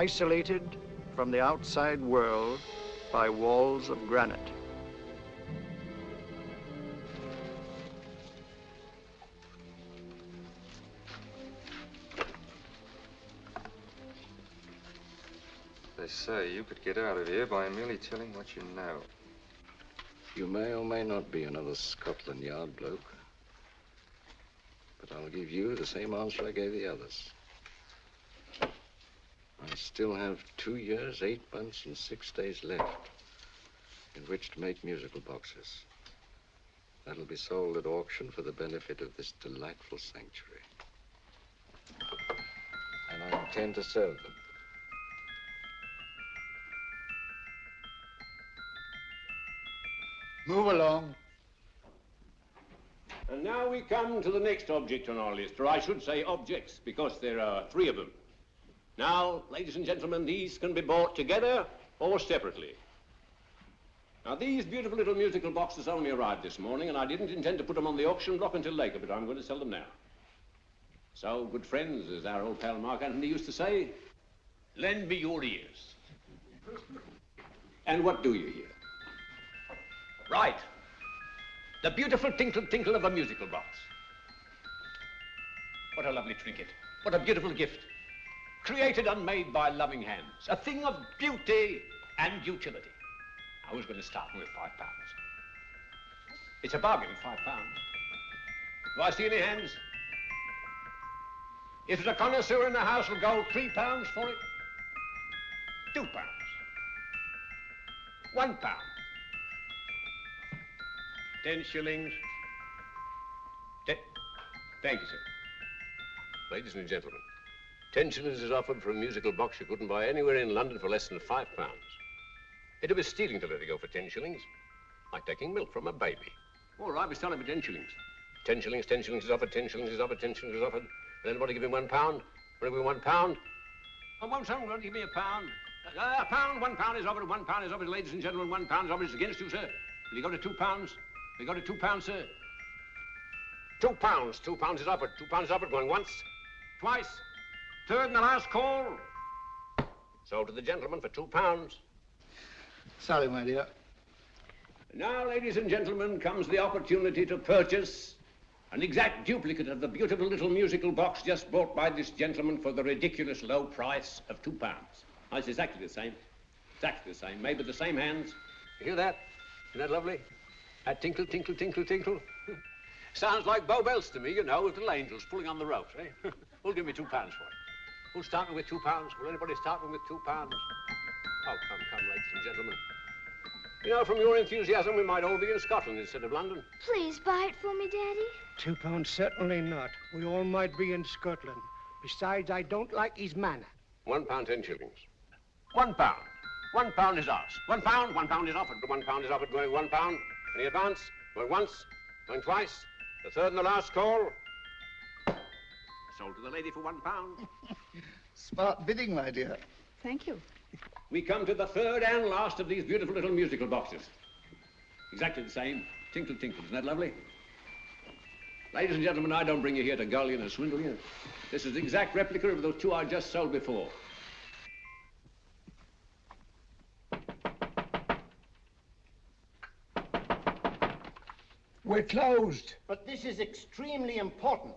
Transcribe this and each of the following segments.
Dartmoor Prison, isolated from the outside world by walls of granite. They say you could get out of here by merely telling what you know. You may or may not be another Scotland Yard bloke. But I'll give you the same answer I gave the others. I still have two years, eight months, and six days left in which to make musical boxes. That'll be sold at auction for the benefit of this delightful sanctuary. And I intend to serve them. Move along. And now we come to the next object on our list, or I should say objects, because there are three of them. Now, ladies and gentlemen, these can be bought together or separately. Now, these beautiful little musical boxes only arrived this morning, and I didn't intend to put them on the auction block until later, but I'm going to sell them now. So, good friends, as our old pal Mark Antony used to say, lend me your ears. and what do you hear? Right. The beautiful tinkle tinkle of a musical box. What a lovely trinket. What a beautiful gift. Created and made by loving hands. A thing of beauty and utility. I was going to start with five pounds. It's a bargain, five pounds. Do I see any hands? If there's a connoisseur in the house, will go three pounds for it. Two pounds. One pound. Ten shillings. Ten. Thank you, sir. Ladies and gentlemen, ten shillings is offered for a musical box you couldn't buy anywhere in London for less than five pounds. It'd be stealing to let it go for ten shillings. Like taking milk from a baby. All right, we're selling for ten shillings. Ten shillings, ten shillings is offered, ten shillings is offered, ten shillings is offered. And anybody give him one pound? Want to give him one pound? Oh, won't someone give me a pound? Uh, a pound, one pound is offered, one pound is offered, ladies and gentlemen, one pound is offered It's against you, sir. Will you go to two pounds? Will you got it two pounds, sir. Two pounds. Two pounds is offered. Two pounds is offered. Going once, twice, third and the last call. Sold to the gentleman for two pounds. Sorry, my dear. Now, ladies and gentlemen, comes the opportunity to purchase an exact duplicate of the beautiful little musical box just bought by this gentleman for the ridiculous low price of two pounds. Oh, it's exactly the same. Exactly the same. Made with the same hands. You hear that? Isn't that lovely? That tinkle, tinkle, tinkle, tinkle. Sounds like Bow Bells to me, you know, little angels pulling on the ropes, eh? Who'll give me two pounds for it? Who's starting with two pounds? Will anybody start with two pounds? Oh, come, come, ladies and gentlemen. You know, from your enthusiasm, we might all be in Scotland instead of London. Please buy it for me, Daddy. Two pounds, certainly not. We all might be in Scotland. Besides, I don't like his manner. One pound, ten shillings. One pound. One pound is ours. One pound, one pound is offered. One pound is offered, going one pound. Any advance? Going once, going twice. The third and the last call. Sold to the lady for one pound. Smart bidding, my dear. Thank you. We come to the third and last of these beautiful little musical boxes. Exactly the same. Tinkle, tinkle. Isn't that lovely? Ladies and gentlemen, I don't bring you here to gull you and swindle you. This is the exact replica of those two I just sold before. We're closed. But this is extremely important.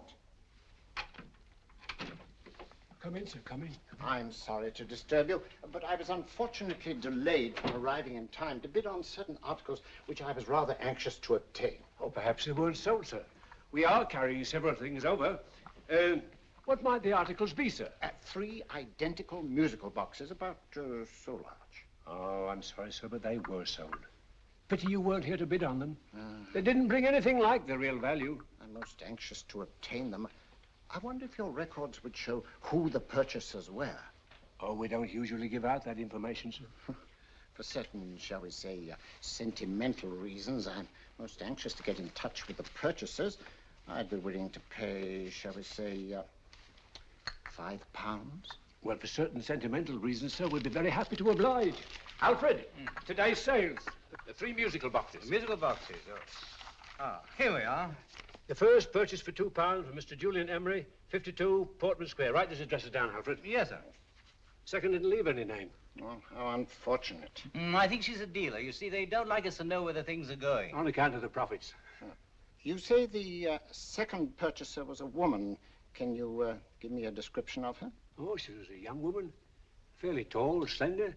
Come in, sir, come in. I'm sorry to disturb you, but I was unfortunately delayed from arriving in time to bid on certain articles which I was rather anxious to obtain. Oh, perhaps they weren't sold, sir. We are carrying several things over. Uh, what might the articles be, sir? Uh, three identical musical boxes, about uh, so large. Oh, I'm sorry, sir, but they were sold. Pity you weren't here to bid on them. They didn't bring anything like the real value. I'm most anxious to obtain them. I wonder if your records would show who the purchasers were. Oh, we don't usually give out that information, sir. For certain, shall we say, uh, sentimental reasons, I'm most anxious to get in touch with the purchasers. I'd be willing to pay, shall we say, uh, five pounds. Well, for certain sentimental reasons, sir, we'd be very happy to oblige. Alfred, today's sales. The three musical boxes. Musical boxes. Oh. Ah, here we are. The first purchase for two pounds from Mr. Julian Emery, 52 Portman Square. Write this address down, Alfred. Yes, sir. Second didn't leave any name. Well, how unfortunate. Mm, I think she's a dealer. You see, they don't like us to know where the things are going. On account of the profits. You say the uh, second purchaser was a woman. Can you uh, give me a description of her? Oh, she was a young woman, fairly tall, slender,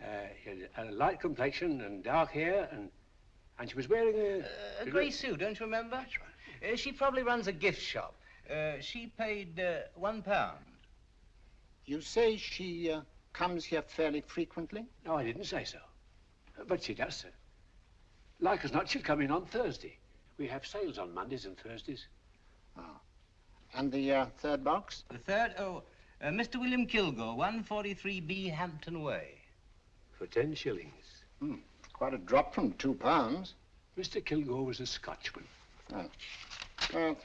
uh, had a light complexion and dark hair, and and she was wearing a... Uh, a grey suit, don't you remember? That's right. Uh, she probably runs a gift shop. Uh, she paid uh, one pound. You say she uh, comes here fairly frequently? No, I didn't say so. But she does, sir. Like as not, she'll come in on Thursday. We have sales on Mondays and Thursdays. Oh. And the uh, third box? The third? Oh, uh, Mr. William Kilgore, 143B Hampton Way. For ten shillings. Hmm. Quite a drop from two pounds. Mr. Kilgore was a Scotchman. Oh. Well,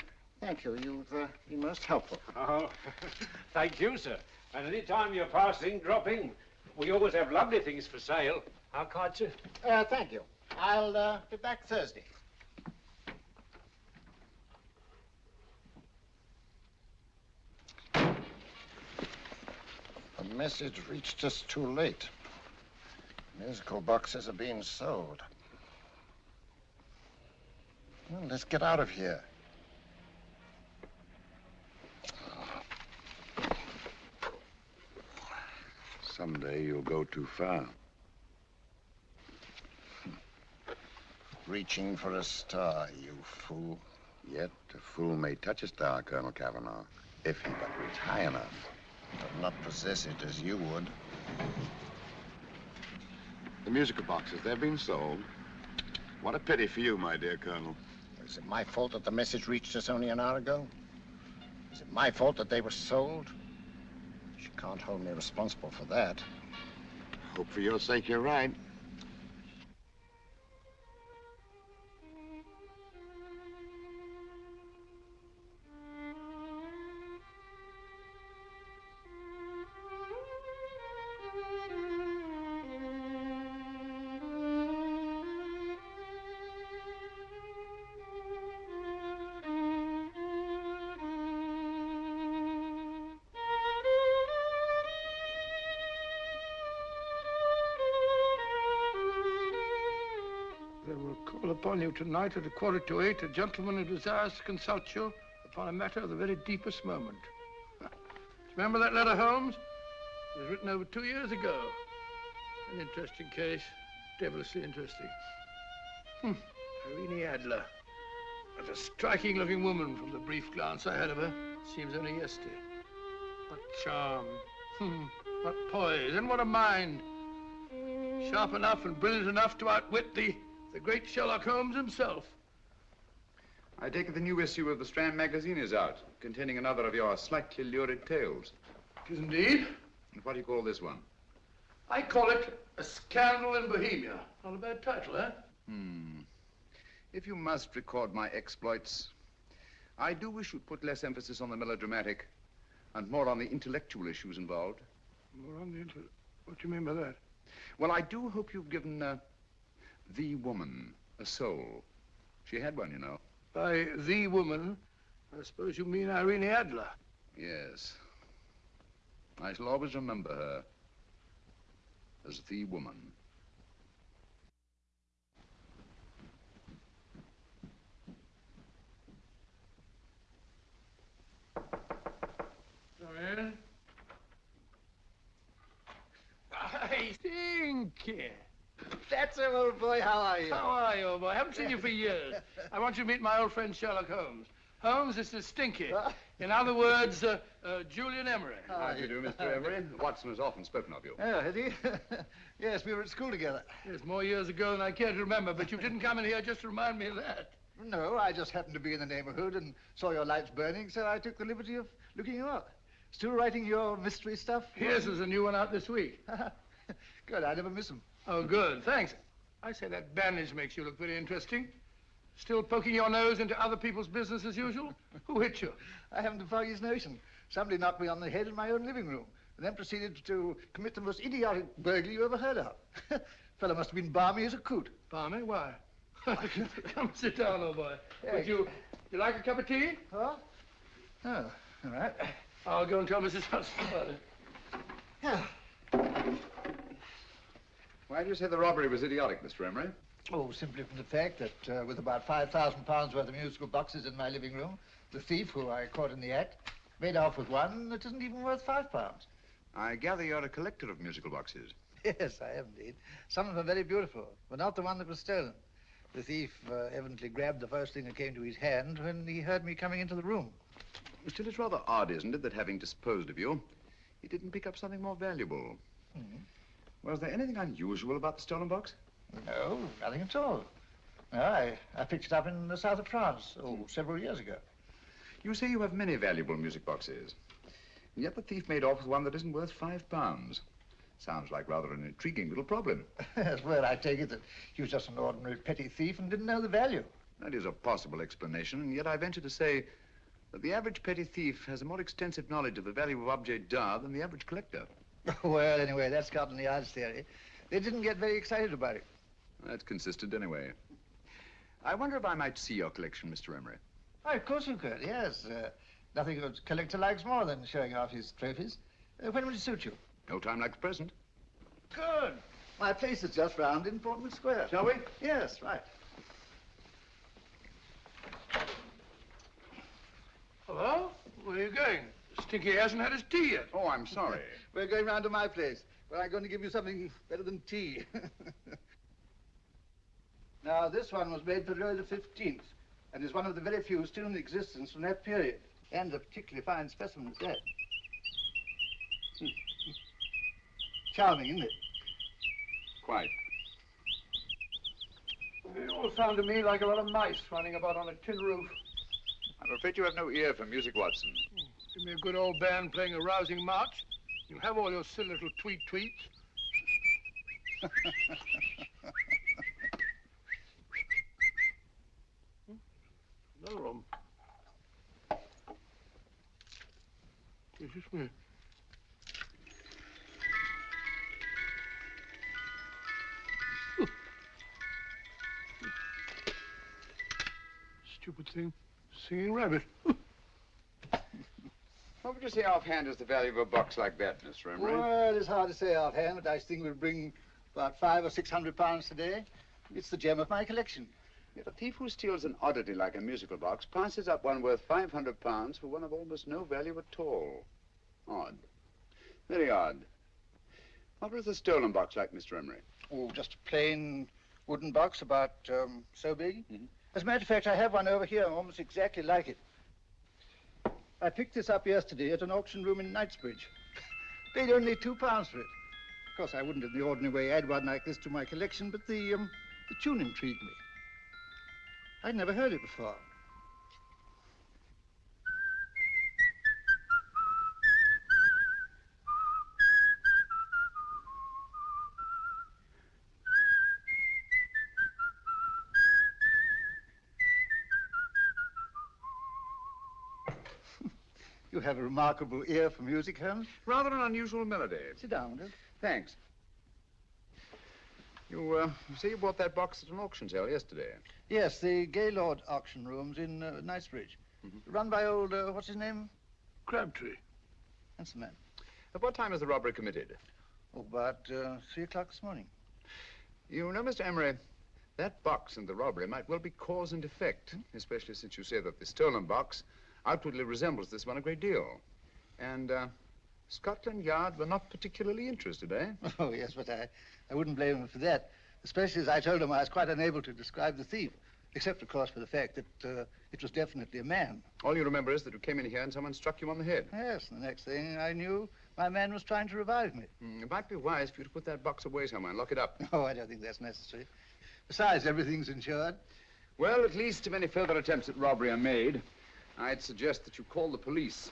thank you. You've uh, been most helpful. Oh, thank you, sir. And any time you're passing, drop in. We always have lovely things for sale. Our card, sir? Uh, thank you. I'll uh, be back Thursday. The message reached us too late. Musical boxes are being sold. Well, let's get out of here. Someday you'll go too far. Reaching for a star, you fool. Yet a fool may touch a star, Colonel Cavanaugh, if he but reach high enough. But not possess it as you would. The musical boxes, they're being sold. What a pity for you, my dear Colonel. Is it my fault that the message reached us only an hour ago? Is it my fault that they were sold? You can't hold me responsible for that. Hope for your sake you're right. You tonight at a quarter to eight a gentleman who desires to consult you upon a matter of the very deepest moment. Remember that letter, Holmes? It was written over two years ago. An interesting case. Devilishly interesting. Hmm. Irene Adler. What a striking looking woman from the brief glance I had of her. Seems only yesterday. What charm. Hmm. What poise and what a mind. Sharp enough and brilliant enough to outwit the, the great Sherlock Holmes himself. I take it the new issue of the Strand magazine is out, containing another of your slightly lurid tales. It is indeed. And what do you call this one? I call it A Scandal in Bohemia. Not a bad title, eh? Hmm. If you must record my exploits, I do wish you'd put less emphasis on the melodramatic and more on the intellectual issues involved. More on the inter... What do you mean by that? Well, I do hope you've given uh, the woman a soul. She had one, you know. By the woman, I suppose you mean Irene Adler. Yes. I shall always remember her as the woman. Come in. I Stinky. That's him, old boy. How are you? How are you, old boy? I haven't seen you for years. I want you to meet my old friend Sherlock Holmes. Holmes, this is Stinky. In other words, uh, uh, Julian Emery. How do you do, Mr. Emery? Watson has often spoken of you. Oh, has he? yes, we were at school together. Yes, more years ago than I care to remember, but you didn't come in here just to remind me of that. No, I just happened to be in the neighborhood and saw your lights burning, so I took the liberty of looking you up. Still writing your mystery stuff? Yes, there's a new one out this week. good, I never miss them. Oh, good, thanks. I say that bandage makes you look very interesting. Still poking your nose into other people's business as usual? Who hit you? I haven't the foggiest notion. Somebody knocked me on the head in my own living room and then proceeded to commit the most idiotic burglary you ever heard of. Fellow must have been balmy as a coot. Balmy? Why? Come sit down, old boy. Would you You like a cup of tea? Huh? Oh, all right. I'll go and tell Mrs. Hudson about it. Yeah. Oh. Why do you say the robbery was idiotic, Mr. Emery? Oh, simply from the fact that uh, with about £5,000 worth of musical boxes in my living room, the thief, who I caught in the act, made off with one that isn't even worth five pounds. I gather you're a collector of musical boxes. Yes, I am indeed. Some of them are very beautiful, but not the one that was stolen. The thief uh, evidently grabbed the first thing that came to his hand when he heard me coming into the room. Still, it's rather odd, isn't it, that having disposed of you, he didn't pick up something more valuable. Mhm. Was there anything unusual about the stolen box? No, nothing at all. No, I, I picked it up in the south of France, oh, hmm. several years ago. You say you have many valuable music boxes. And yet the thief made off with one that isn't worth five pounds. Sounds like rather an intriguing little problem. Well, I take it that he was just an ordinary petty thief and didn't know the value. That is a possible explanation, and yet I venture to say that the average petty thief has a more extensive knowledge of the value of objet d'art than the average collector. well, anyway, that's Scotland Yard's theory. They didn't get very excited about it. That's consistent anyway. I wonder if I might see your collection, Mr. Emery. Why, of course you could, yes. Uh, nothing a collector likes more than showing off his trophies. Uh, when would it suit you? No time like the present. Good. My place is just round in Portman Square. Shall we? Yes, right. Hello? Where are you going? Stinky hasn't had his tea yet. Oh, I'm sorry. We're going round to my place, where I'm going to give you something better than tea. now, this one was made for Louis the Fifteenth, and is one of the very few still in existence from that period, and a particularly fine specimen at that. Charming, isn't it? Quite. They all sound to me like a lot of mice running about on a tin roof. I'm afraid you have no ear for music, Watson. Give me a good old band playing a rousing march. You'll have all your silly little tweet tweets. Another one. Is this me? Stupid thing. Singing rabbit. What would you say offhand is the value of a box like that, Mr. Emery? Well, it's hard to say offhand, but I think we'll bring about five or six hundred pounds today. It's the gem of my collection. Yet a thief who steals an oddity like a musical box passes up one worth 500 pounds for one of almost no value at all. Odd. Very odd. What was the stolen box like, Mr. Emery? Oh, just a plain wooden box about um, so big. As a matter of fact, I have one over here almost exactly like it. I picked this up yesterday at an auction room in Knightsbridge. Paid only two pounds for it. Of course, I wouldn't in the ordinary way add one like this to my collection, but the, um, the tune intrigued me. I'd never heard it before. Have a remarkable ear for music, Holmes. Rather an unusual melody. Sit down, will? Thanks. You, uh, you say you bought that box at an auction sale yesterday. Yes, the Gaylord auction rooms in uh, Knightsbridge. Run by old, uh, what's his name? Crabtree. That's the man. At what time was the robbery committed? Oh, about uh, three o'clock this morning. You know, Mr. Emery, that box and the robbery might well be cause and effect, especially since you say that the stolen box outwardly resembles this one a great deal. And uh, Scotland Yard were not particularly interested, eh? Oh, yes, but I, I wouldn't blame them for that. Especially as I told them I was quite unable to describe the thief. Except, of course, for the fact that uh, it was definitely a man. All you remember is that you came in here and someone struck you on the head. Yes, and the next thing I knew, my man was trying to revive me. Mm, it might be wise for you to put that box away somewhere and lock it up. Oh, I don't think that's necessary. Besides, everything's insured. Well, at least if any further attempts at robbery are made, I'd suggest that you call the police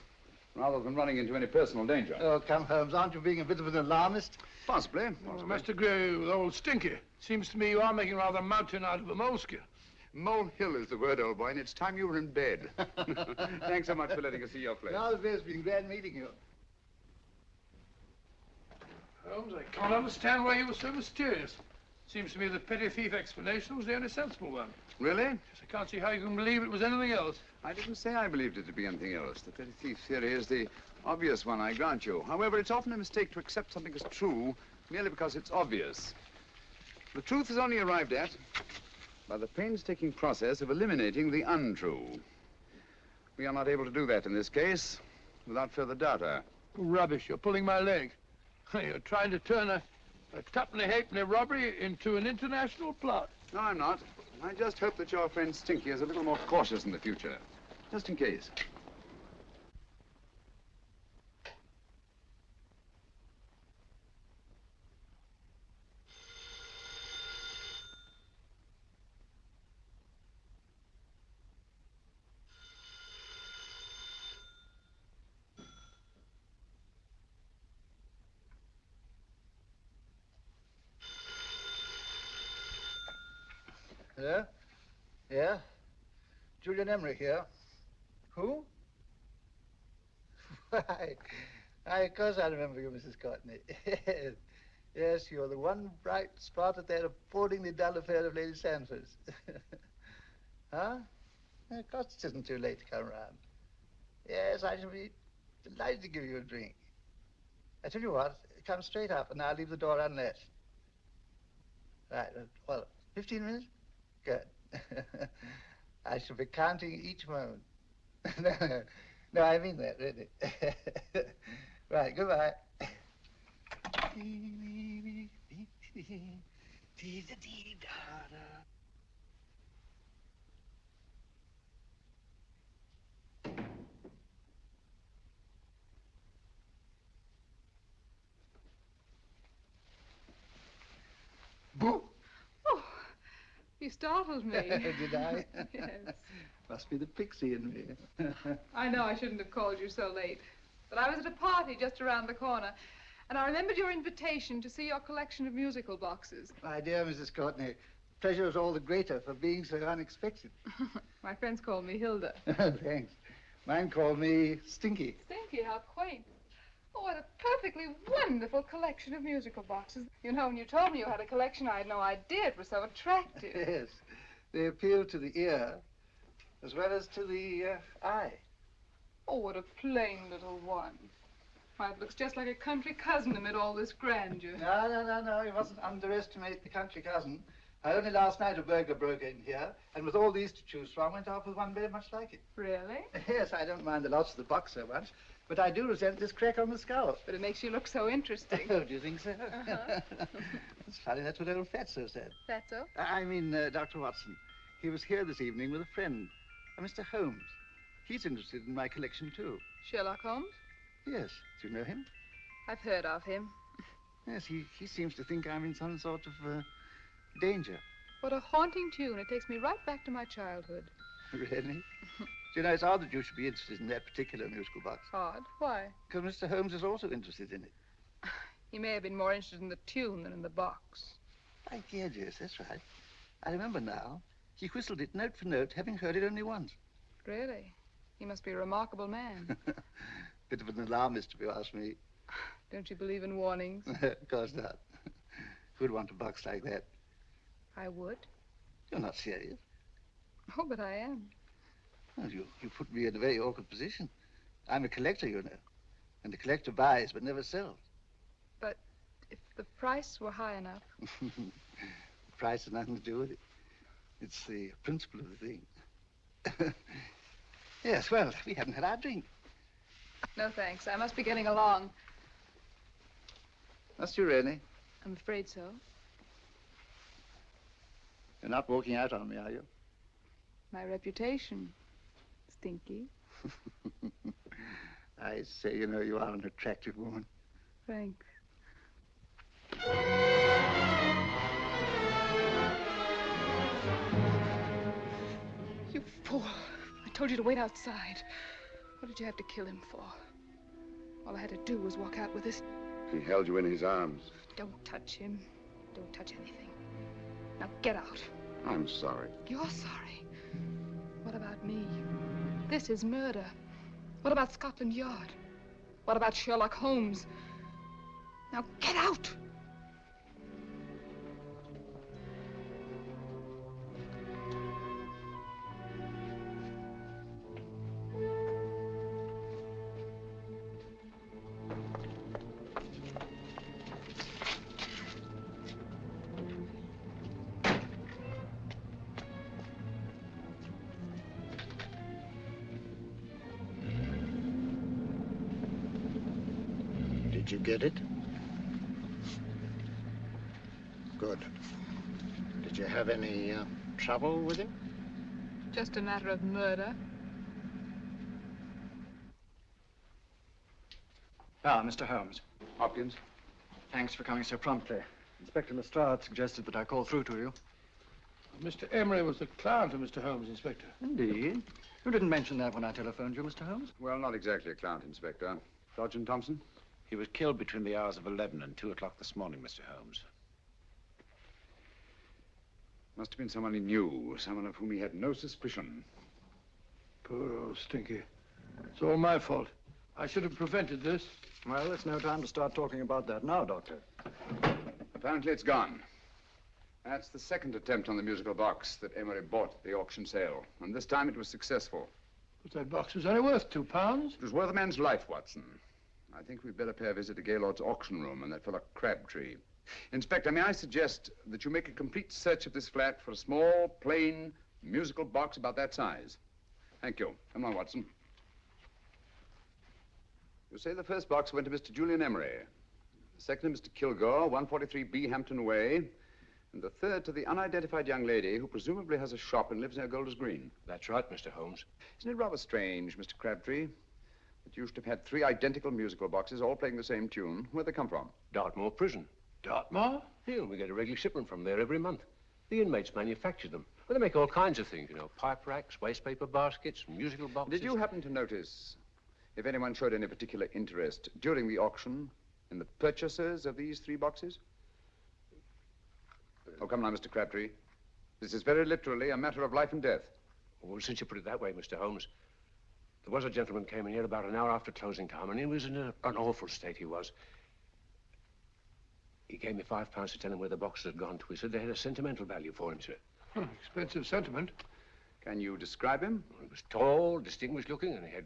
rather than running into any personal danger. Oh, come, Holmes, aren't you being a bit of an alarmist? Possibly. Well, Must agree with old Stinky. Seems to me you are making rather a mountain out of a moleskin. Molehill is the word, old boy, and it's time you were in bed. Thanks so much for letting us see your place. Now, it's been glad meeting you. Holmes, I can't understand why you were so mysterious. Seems to me the petty thief explanation was the only sensible one. Really? Yes, I can't see how you can believe it was anything else. I didn't say I believed it to be anything else. The petty thief theory is the obvious one, I grant you. However, it's often a mistake to accept something as true merely because it's obvious. The truth is only arrived at by the painstaking process of eliminating the untrue. We are not able to do that in this case without further data. Rubbish. You're pulling my leg. You're trying to turn a, a tuppenny halfpenny robbery into an international plot. No, I'm not. I just hope that your friend Stinky is a little more cautious in the future. Just in case. Hello? Yeah? Julian Emery here. Who? Why, I, of course I remember you, Mrs. Courtney. yes. you're the one bright spot at that appallingly dull affair of Lady Sanford's. huh? Of course it isn't too late to come round. Yes, I shall be delighted to give you a drink. I tell you what, come straight up and I'll leave the door unlatched. Right, well, 15 minutes? Good. I shall be counting each moment. no, no, I mean that, really. right, goodbye. You startled me. Did I? yes. Must be the pixie in me. I know I shouldn't have called you so late. But I was at a party just around the corner, and I remembered your invitation to see your collection of musical boxes. My dear Mrs. Courtney, pleasure is all the greater for being so unexpected. My friends call me Hilda. Thanks. Mine call me Stinky. Stinky, how quaint. Oh, what a perfectly wonderful collection of musical boxes. You know, when you told me you had a collection, I had no idea it was so attractive. yes. They appeal to the ear as well as to the uh, eye. Oh, what a plain little one. Why, it looks just like a country cousin amid all this grandeur. No, no, no, no. You mustn't underestimate the country cousin. I only last night a burglar broke in here, and with all these to choose from, went off with one very much like it. Really? Yes, I don't mind the loss of the box so much, but I do resent this crack on the skull. But it makes you look so interesting. Oh, do you think so? Uh-huh. it's funny, that's what old Fatso said. Fatso? I mean, uh, Dr. Watson. He was here this evening with a friend, a Mr. Holmes. He's interested in my collection, too. Sherlock Holmes? Yes. Do you know him? I've heard of him. Yes, he, he seems to think I'm in some sort of uh, danger. What a haunting tune. It takes me right back to my childhood. Really? Do you know, it's odd that you should be interested in that particular musical box. Odd? Why? Because Mr. Holmes is also interested in it. He may have been more interested in the tune than in the box. My dear, yes, that's right. I remember now. He whistled it note for note, having heard it only once. Really? He must be a remarkable man. Bit of an alarmist, if you ask me. Don't you believe in warnings? of course not. Who'd want a box like that? I would. You're not serious. Oh, but I am. Well, you, you put me in a very awkward position. I'm a collector, you know. And the collector buys but never sells. But if the price were high enough. the price has nothing to do with it. It's the principle of the thing. yes, well, we haven't had our drink. No, thanks. I must be getting along. Must you really? I'm afraid so. You're not walking out on me, are you? My reputation. Stinky. I say, you know, you are an attractive woman. Thanks. You fool. I told you to wait outside. What did you have to kill him for? All I had to do was walk out with this. He held you in his arms. Don't touch him. Don't touch anything. Now get out. I'm sorry. You're sorry. What about me? This is murder. What about Scotland Yard? What about Sherlock Holmes? Now get out! Trouble with him? Just a matter of murder. Ah, Mr. Holmes. Hopkins? Thanks for coming so promptly. Inspector Lestrade suggested that I call through to you. Mr. Emery was the client of Mr. Holmes, Inspector. Indeed. You didn't mention that when I telephoned you, Mr. Holmes. Well, not exactly a client, Inspector. Sergeant Thompson? He was killed between the hours of 11 and 2 o'clock this morning, Mr. Holmes. Must have been someone he knew, someone of whom he had no suspicion. Poor old Stinky. It's all my fault. I should have prevented this. Well, it's no time to start talking about that now, Doctor. Apparently it's gone. That's the second attempt on the musical box that Emery bought at the auction sale. And this time it was successful. But that box was only worth two pounds. It was worth a man's life, Watson. I think we'd better pay a visit to Gaylord's auction room and that fellow Crabtree. Inspector, may I suggest that you make a complete search of this flat for a small, plain, musical box about that size? Thank you. Come on, Watson. You say the first box went to Mr. Julian Emery. The second to Mr. Kilgore, 143B Hampton Way. And the third to the unidentified young lady who presumably has a shop and lives near Golders Green. That's right, Mr. Holmes. Isn't it rather strange, Mr. Crabtree, that you should have had three identical musical boxes all playing the same tune? Where'd they come from? Dartmoor Prison. Dartmoor? Yeah, we get a regular shipment from there every month. The inmates manufacture them. Well, they make all kinds of things, you know, pipe racks, waste paper baskets, musical boxes. Did you happen to notice if anyone showed any particular interest during the auction in the purchasers of these three boxes? Oh, come now, Mr. Crabtree. This is very literally a matter of life and death. Well, since you put it that way, Mr. Holmes, there was a gentleman came in here about an hour after closing time, and he was in a, an awful state, he was. He gave me five pounds to tell him where the boxes had gone to. He said they had a sentimental value for him, sir. Expensive sentiment. Can you describe him? He was tall, distinguished looking, and he had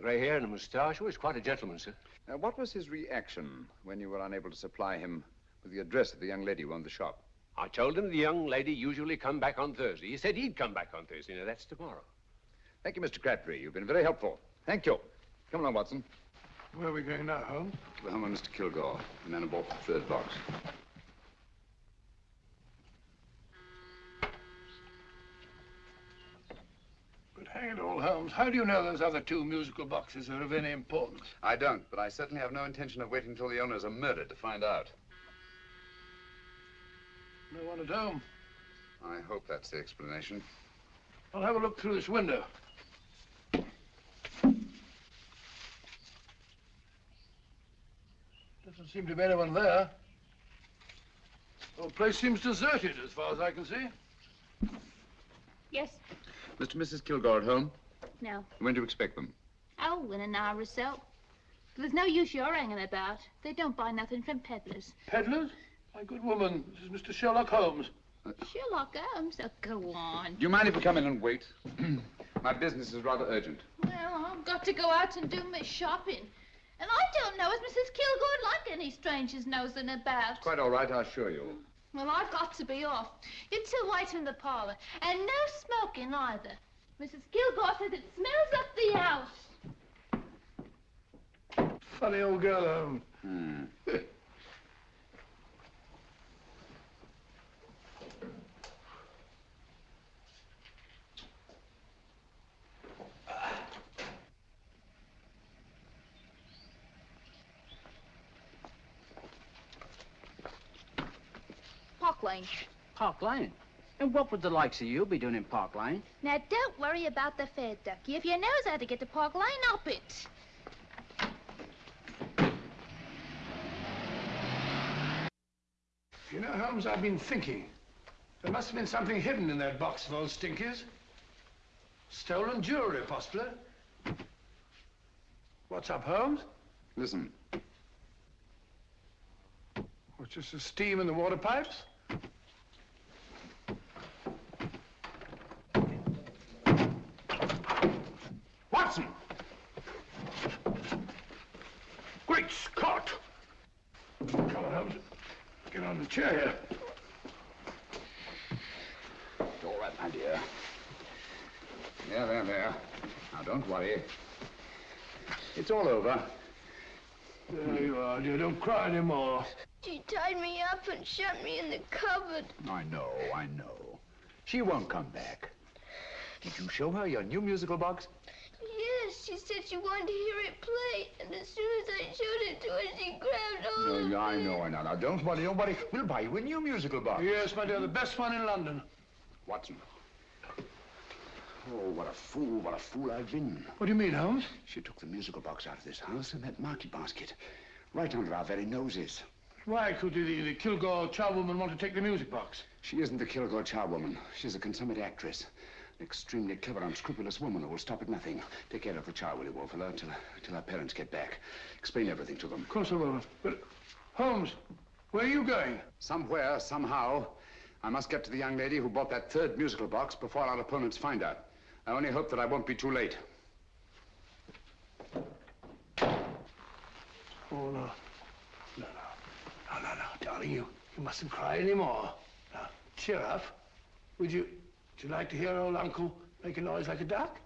grey hair and a moustache. He was quite a gentleman, sir. Now, what was his reaction when you were unable to supply him with the address of the young lady who owned the shop? I told him the young lady usually come back on Thursday. He said he'd come back on Thursday. Now, that's tomorrow. Thank you, Mr. Crabtree. You've been very helpful. Thank you. Come along, Watson. Where are we going now, Holmes? To the home of Mr. Kilgore, the man who bought the third box. But hang it all, Holmes, how do you know those other two musical boxes are of any importance? I don't, but I certainly have no intention of waiting until the owners are murdered to find out. No one at home. I hope that's the explanation. I'll have a look through this window. Doesn't seem to be anyone there. The whole place seems deserted as far as I can see. Yes. Mr. and Mrs. Kilgore at home? No. When do you expect them? Oh, in an hour or so. There's no use your hanging about. They don't buy nothing from peddlers. Peddlers? My good woman, this is Mr. Sherlock Holmes. Uh, Sherlock Holmes? Oh, go on. Do you mind if we come in and wait? My business is rather urgent. Well, I've got to go out and do my shopping. And I don't know if Mrs. Kilgore'd like any strangers nosing about. Quite all right, I assure you. Well, I've got to be off. You two wait in the parlor. And no smoking either. Mrs. Kilgore says it smells up the house. Funny old girl, Holmes. Hmm. Park Lane. Park Lane? And what would the likes of you be doing in Park Lane? Now, don't worry about the fare, Ducky. If you knows how to get to Park Lane, up it. You know, Holmes, I've been thinking. There must have been something hidden in that box of old Stinky's. Stolen jewelry, possibly. What's up, Holmes? Listen. What's just the steam in the water pipes? Watson! Great Scott! Come on, Holmes. Get on the chair here. All right, my dear. There, there, there. Now, don't worry. It's all over. There you are, dear. Don't cry anymore. She tied me up and shut me in the cupboard. I know, I know. She won't come back. Did you show her your new musical box? Yes, she said she wanted to hear it play, and as soon as I showed it to her, she grabbed hold of No, I know, I know. Now, don't worry, don't worry. We'll buy you a new musical box. Yes, my dear, the best one in London. Watson. Oh, what a fool, what a fool I've been. What do you mean, Holmes? She took the musical box out of this house in that market basket. Right under our very noses. Why could the, the, Kilgore charwoman want to take the music box? She isn't the Kilgore charwoman. She's a consummate actress. An extremely clever, unscrupulous woman who will stop at nothing. Take care of the char, will you, Wolfella, till, till our parents get back. Explain everything to them. Of course I will. But, Holmes, where are you going? Somewhere, somehow, I must get to the young lady who bought that third musical box before our opponents find her. I only hope that I won't be too late. Oh, no. Darling, you, you mustn't cry anymore. Now, cheer up. Would you, would you like to hear old Uncle make a noise like a duck?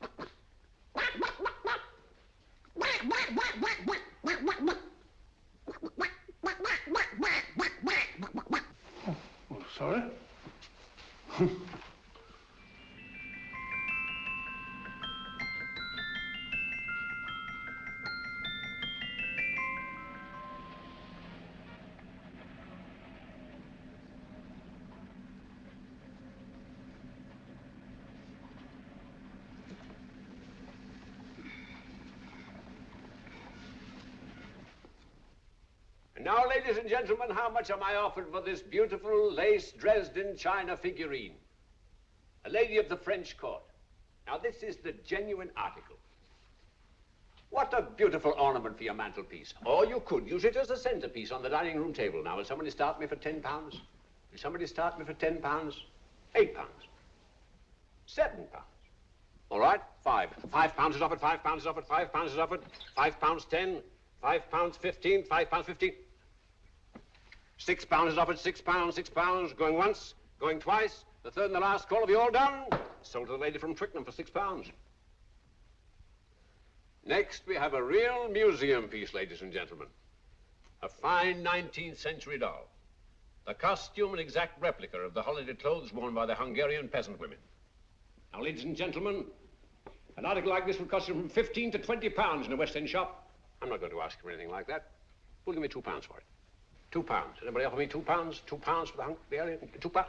Oh, sorry. ladies and gentlemen, how much am I offered for this beautiful lace Dresden china figurine? A lady of the French court. Now, this is the genuine article. What a beautiful ornament for your mantelpiece. Or you could use it as a centerpiece on the dining room table. Now, will somebody start me for 10 pounds? Will somebody start me for 10 pounds? 8 pounds? 7 pounds? All right, 5. 5 pounds is offered, 5 pounds is offered, 5 pounds is offered, 5 pounds 10, 5 pounds 15, 5 pounds 15. Six pounds is offered, six pounds, six pounds, going once, going twice, the third and the last call, have you all done? Sold to the lady from Twickenham for six pounds. Next, we have a real museum piece, ladies and gentlemen. A fine 19th century doll. The costume an exact replica of the holiday clothes worn by the Hungarian peasant women. Now, ladies and gentlemen, an article like this would cost you from 15 to 20 pounds in a West End shop. I'm not going to ask for anything like that. Who'll give me two pounds for it? Two pounds. Anybody offer me two pounds? Two pounds for the Hungarian? Two pounds?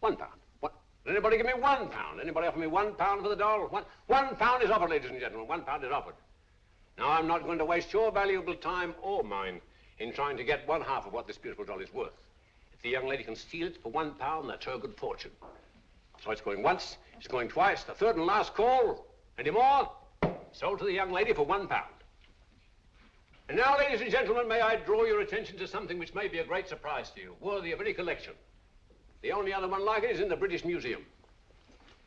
One pound. What? Anybody give me one pound? Anybody offer me one pound for the doll? One, one pound is offered, ladies and gentlemen. One pound is offered. Now, I'm not going to waste your valuable time or mine in trying to get one half of what this beautiful doll is worth. If the young lady can steal it for one pound, that's her good fortune. So it's going once, it's going twice, the third and last call. Any more? Sold to the young lady for one pound. And now, ladies and gentlemen, may I draw your attention to something which may be a great surprise to you, worthy of any collection. The only other one like it is in the British Museum.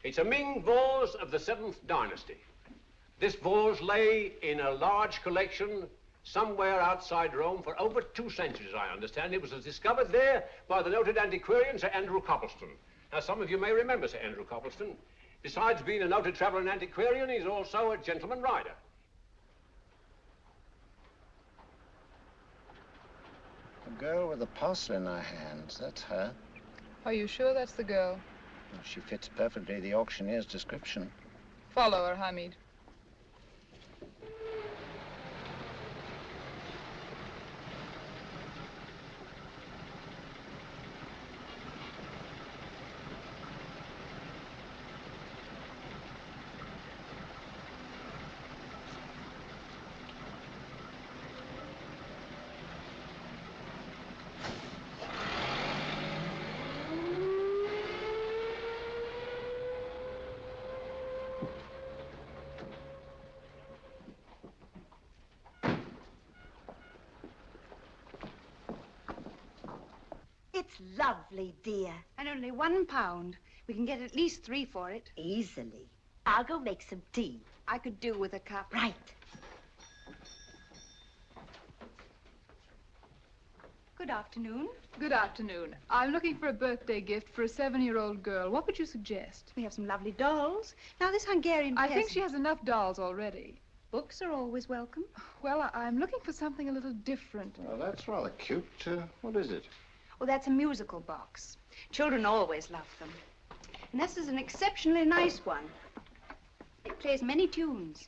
It's a Ming vase of the Seventh Dynasty. This vase lay in a large collection somewhere outside Rome for over two centuries, I understand. It was discovered there by the noted antiquarian Sir Andrew Coppleston. Now, some of you may remember Sir Andrew Coppleston. Besides being a noted traveler and antiquarian, he's also a gentleman rider. The girl with the parcel in her hands, that's her. Are you sure that's the girl? Well, she fits perfectly the auctioneer's description. Follow her, Hamid. Lovely, dear. And only one pound. We can get at least three for it. Easily. I'll go make some tea. I could do with a cup. Right. Good afternoon. Good afternoon. I'm looking for a birthday gift for a seven-year-old girl. What would you suggest? We have some lovely dolls. Now, this Hungarian I think she has enough dolls already. Books are always welcome. Well, I- I'm looking for something a little different. Well, that's rather cute. Uh, what is it? Well, that's a musical box. Children always love them. And this is an exceptionally nice one. It plays many tunes.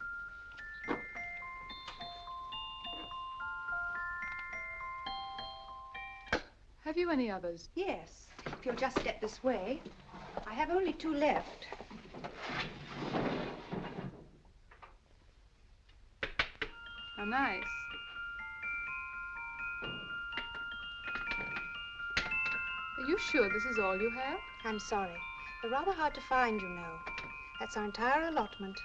Have you any others? Yes. If you'll just step this way. I have only two left. How nice. Are you sure this is all you have? I'm sorry. They're rather hard to find, you know. That's our entire allotment.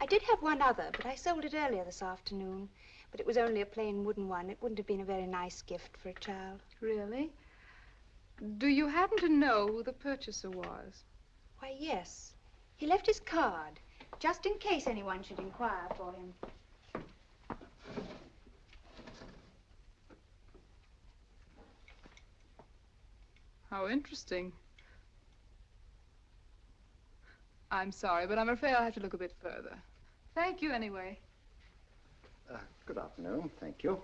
I did have one other, but I sold it earlier this afternoon. But it was only a plain wooden one. It wouldn't have been a very nice gift for a child. Really? Do you happen to know who the purchaser was? Why, yes. He left his card, just in case anyone should inquire for him. How interesting. I'm sorry, but I'm afraid I'll have to look a bit further. Thank you anyway. Uh, good afternoon. Thank you.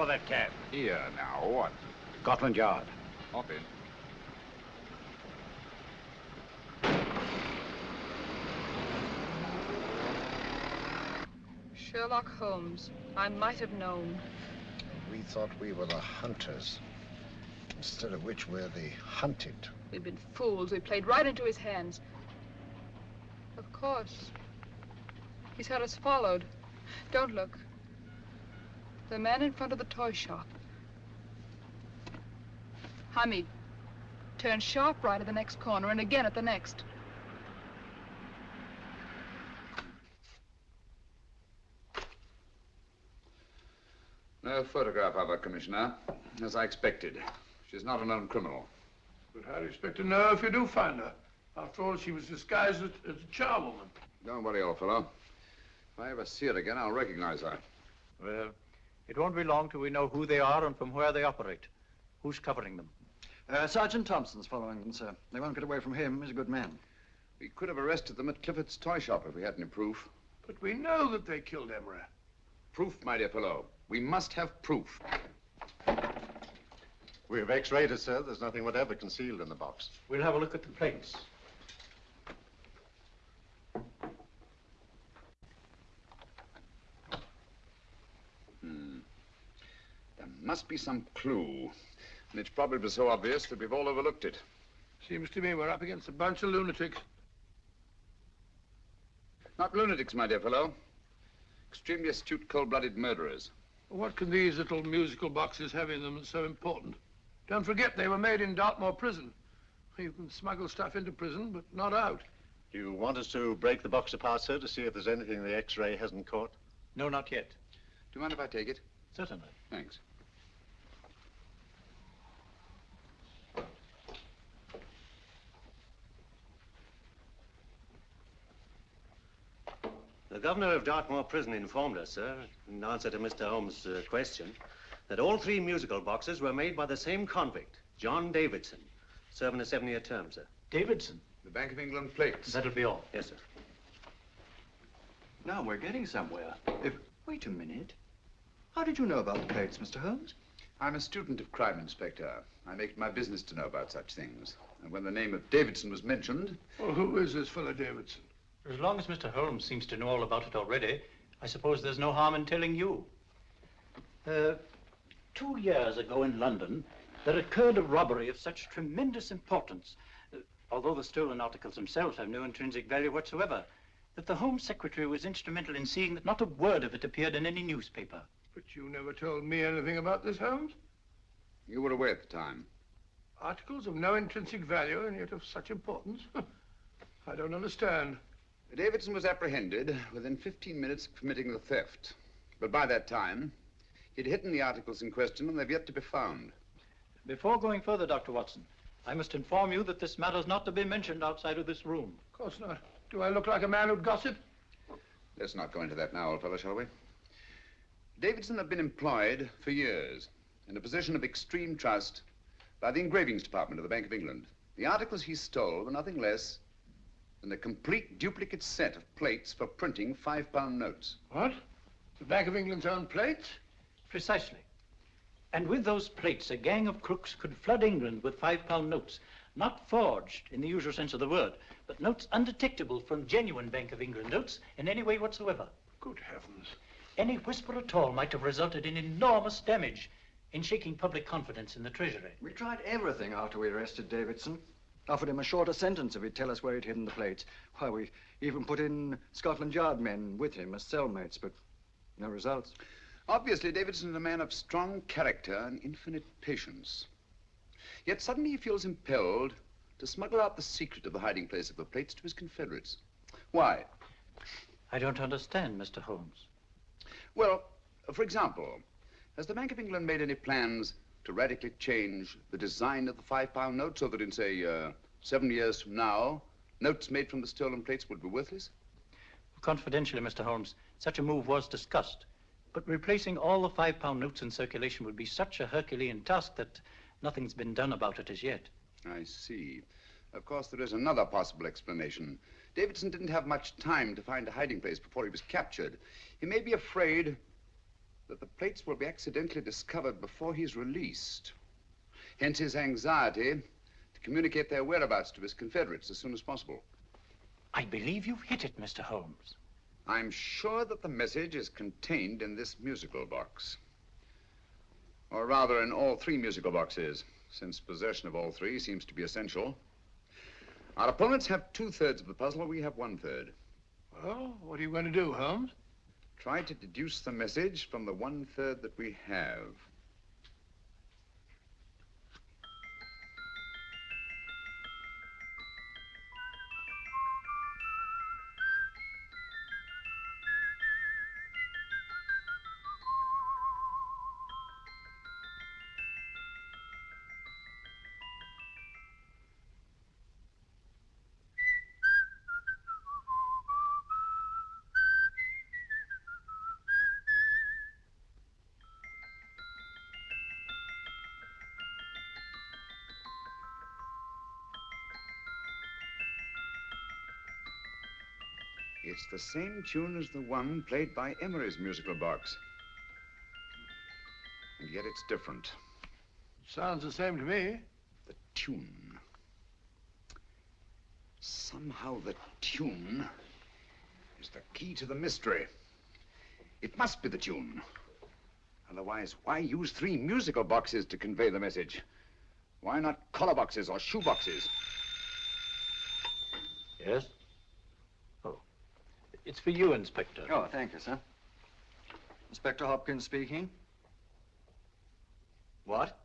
Follow that cab. Here now, what? Scotland Yard. Hop in. Sherlock Holmes. I might have known. We thought we were the hunters, instead of which we're the hunted. We've been fools. We played right into his hands. Of course. He's had us followed. Don't look. The man in front of the toy shop. Hamid, turn sharp right at the next corner and again at the next. No photograph of her, Commissioner, as I expected. She's not a known criminal. But how do you expect to know if you do find her? After all, she was disguised as, as a charwoman. Don't worry, old fellow. If I ever see her again, I'll recognize her. Well, it won't be long till we know who they are and from where they operate. Who's covering them? Uh, Sergeant Thompson's following them, sir. They won't get away from him. He's a good man. We could have arrested them at Clifford's toy shop if we had any proof. But we know that they killed Emery. Proof, my dear fellow. We must have proof. We have x-rayed it, sir. There's nothing whatever concealed in the box. We'll have a look at the plates. Must be some clue. And it's probably so obvious that we've all overlooked it. Seems to me we're up against a bunch of lunatics. Not lunatics, my dear fellow. Extremely astute, cold-blooded murderers. What can these little musical boxes have in them that's so important? Don't forget they were made in Dartmoor prison. You can smuggle stuff into prison, but not out. Do you want us to break the box apart, sir, to see if there's anything the x-ray hasn't caught? No, not yet. Do you mind if I take it? Certainly. Thanks. The governor of Dartmoor Prison informed us, sir, in answer to Mr. Holmes' uh, question, that all three musical boxes were made by the same convict, John Davidson, serving a seven-year term, sir. Davidson? The Bank of England plates. That'll be all. Yes, sir. Now we're getting somewhere. If... Wait a minute. How did you know about the plates, Mr. Holmes? I'm a student of crime, Inspector. I make it my business to know about such things. And when the name of Davidson was mentioned... Well, who is this fellow Davidson? As long as Mr. Holmes seems to know all about it already, I suppose there's no harm in telling you. Uh, two years ago in London, there occurred a robbery of such tremendous importance, uh, although the stolen articles themselves have no intrinsic value whatsoever, that the Home Secretary was instrumental in seeing that not a word of it appeared in any newspaper. But you never told me anything about this, Holmes. You were away at the time. Articles of no intrinsic value and yet of such importance? I don't understand. Davidson was apprehended within 15 minutes of committing the theft. But by that time, he'd hidden the articles in question and they've yet to be found. Before going further, Dr. Watson, I must inform you that this matter's not to be mentioned outside of this room. Of course not. Do I look like a man who'd gossip? Let's not go into that now, old fellow, shall we? Davidson had been employed for years in a position of extreme trust by the engravings department of the Bank of England. The articles he stole were nothing less than a complete duplicate set of plates for printing five-pound notes. What? The Bank of England's own plates? Precisely. And with those plates, a gang of crooks could flood England with five-pound notes, not forged in the usual sense of the word, but notes undetectable from genuine Bank of England notes in any way whatsoever. Good heavens. Any whisper at all might have resulted in enormous damage in shaking public confidence in the Treasury. We tried everything after we arrested Davidson. Offered him a shorter sentence if he'd tell us where he'd hidden the plates. Why, we even put in Scotland Yard men with him as cellmates, but no results. Obviously, Davidson is a man of strong character and infinite patience. Yet suddenly he feels impelled to smuggle out the secret of the hiding place of the plates to his confederates. Why? I don't understand, Mr. Holmes. Well, for example, has the Bank of England made any plans to radically change the design of the five-pound note so that in, say, uh, seven years from now, notes made from the stolen plates would be worthless? Confidentially, Mr. Holmes, such a move was discussed. But replacing all the five-pound notes in circulation would be such a Herculean task that nothing's been done about it as yet. I see. Of course, there is another possible explanation. Davidson didn't have much time to find a hiding place before he was captured. He may be afraid that the plates will be accidentally discovered before he's released. Hence his anxiety to communicate their whereabouts to his confederates as soon as possible. I believe you've hit it, Mr. Holmes. I'm sure that the message is contained in this musical box. Or rather, in all three musical boxes, since possession of all three seems to be essential. Our opponents have two-thirds of the puzzle, we have one-third. Well, what are you going to do, Holmes? Try to deduce the message from the one-third that we have. It's the same tune as the one played by Emery's musical box. And yet it's different. Sounds the same to me. The tune. Somehow the tune is the key to the mystery. It must be the tune. Otherwise, why use three musical boxes to convey the message? Why not collar boxes or shoe boxes? Yes? It's for you, Inspector. Oh, thank you, sir. Inspector Hopkins speaking. What?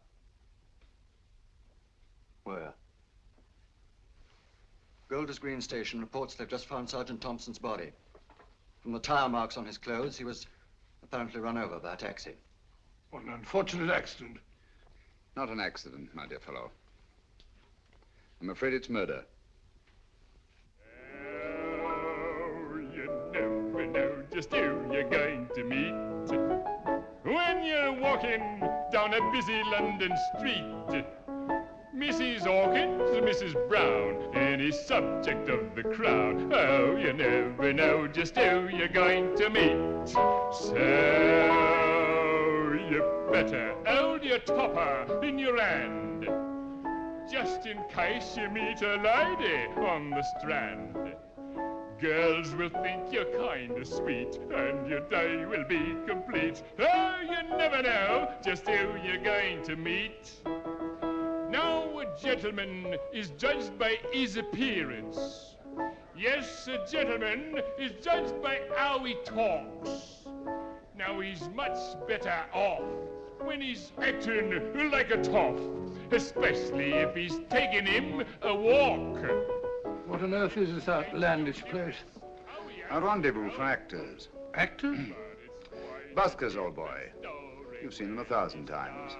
Where? Golders Green Station reports they've just found Sergeant Thompson's body. From the tire marks on his clothes, he was apparently run over by a taxi. What an unfortunate accident. Not an accident, my dear fellow. I'm afraid it's murder. Just who you're going to meet. When you're walking down a busy London street, Mrs. Hawkins, Mrs. Brown, any subject of the crowd. Oh, you never know just who you're going to meet. So you better hold your topper in your hand, just in case you meet a lady on the strand. Girls will think you're kinda sweet, and your day will be complete. Oh, you never know just who you're going to meet. Now, a gentleman is judged by his appearance. Yes, a gentleman is judged by how he talks. Now, he's much better off when he's acting like a toff, especially if he's taking him a walk. What on earth is this outlandish place? A rendezvous for actors. Actors? Buskers, old boy. You've seen them a thousand times.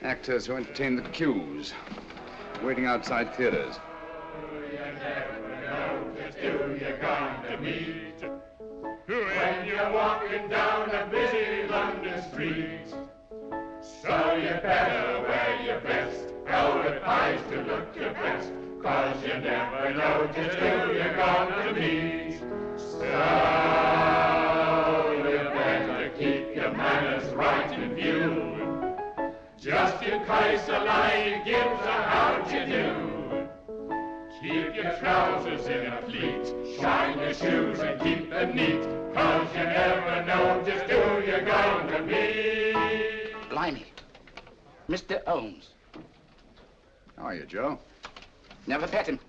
Actors who entertain the queues, waiting outside theaters. Who you're going to meet when you're walking down a busy London street. So you better wear your best, velvet pies to look your best, cause you never know just who you're to meet. So you better keep your manners right in view, just in case a lie gives a how'd you do. Keep your trousers in a pleat, shine your shoes and keep them neat, cause you never know just who you're to meet. Mr. Holmes. How are you, Joe? Never met him.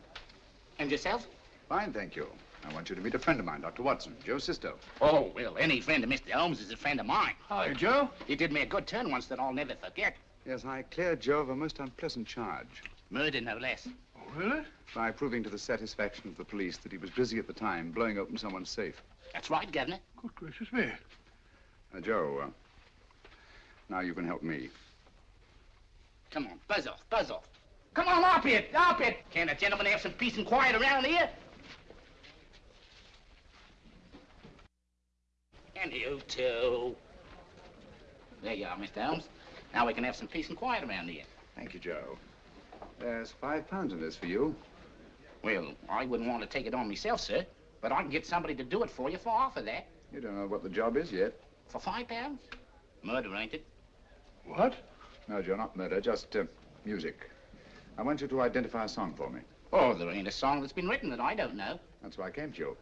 And yourself? Fine, thank you. I want you to meet a friend of mine, Dr. Watson, Joe Sisto. Oh, well, any friend of Mr. Holmes is a friend of mine. Hi, Joe. He did me a good turn once that I'll never forget. Yes, I cleared Joe of a most unpleasant charge. Murder, no less. Oh, really? By proving to the satisfaction of the police that he was busy at the time blowing open someone's safe. That's right, Governor. Good gracious me. Now, Joe, uh, now you can help me. Come on, buzz off, buzz off. Come on, up it, up it. Can't a gentleman have some peace and quiet around here? And you too. There you are, Mr. Holmes. Now we can have some peace and quiet around here. Thank you, Joe. There's five pounds in this for you. Well, I wouldn't want to take it on myself, sir. But I can get somebody to do it for you for half of that. You don't know what the job is yet. For five pounds? Murder, ain't it? What? No, Joe, not murder, just uh, music. I want you to identify a song for me. Oh, there ain't a song that's been written that I don't know. That's why I came to you.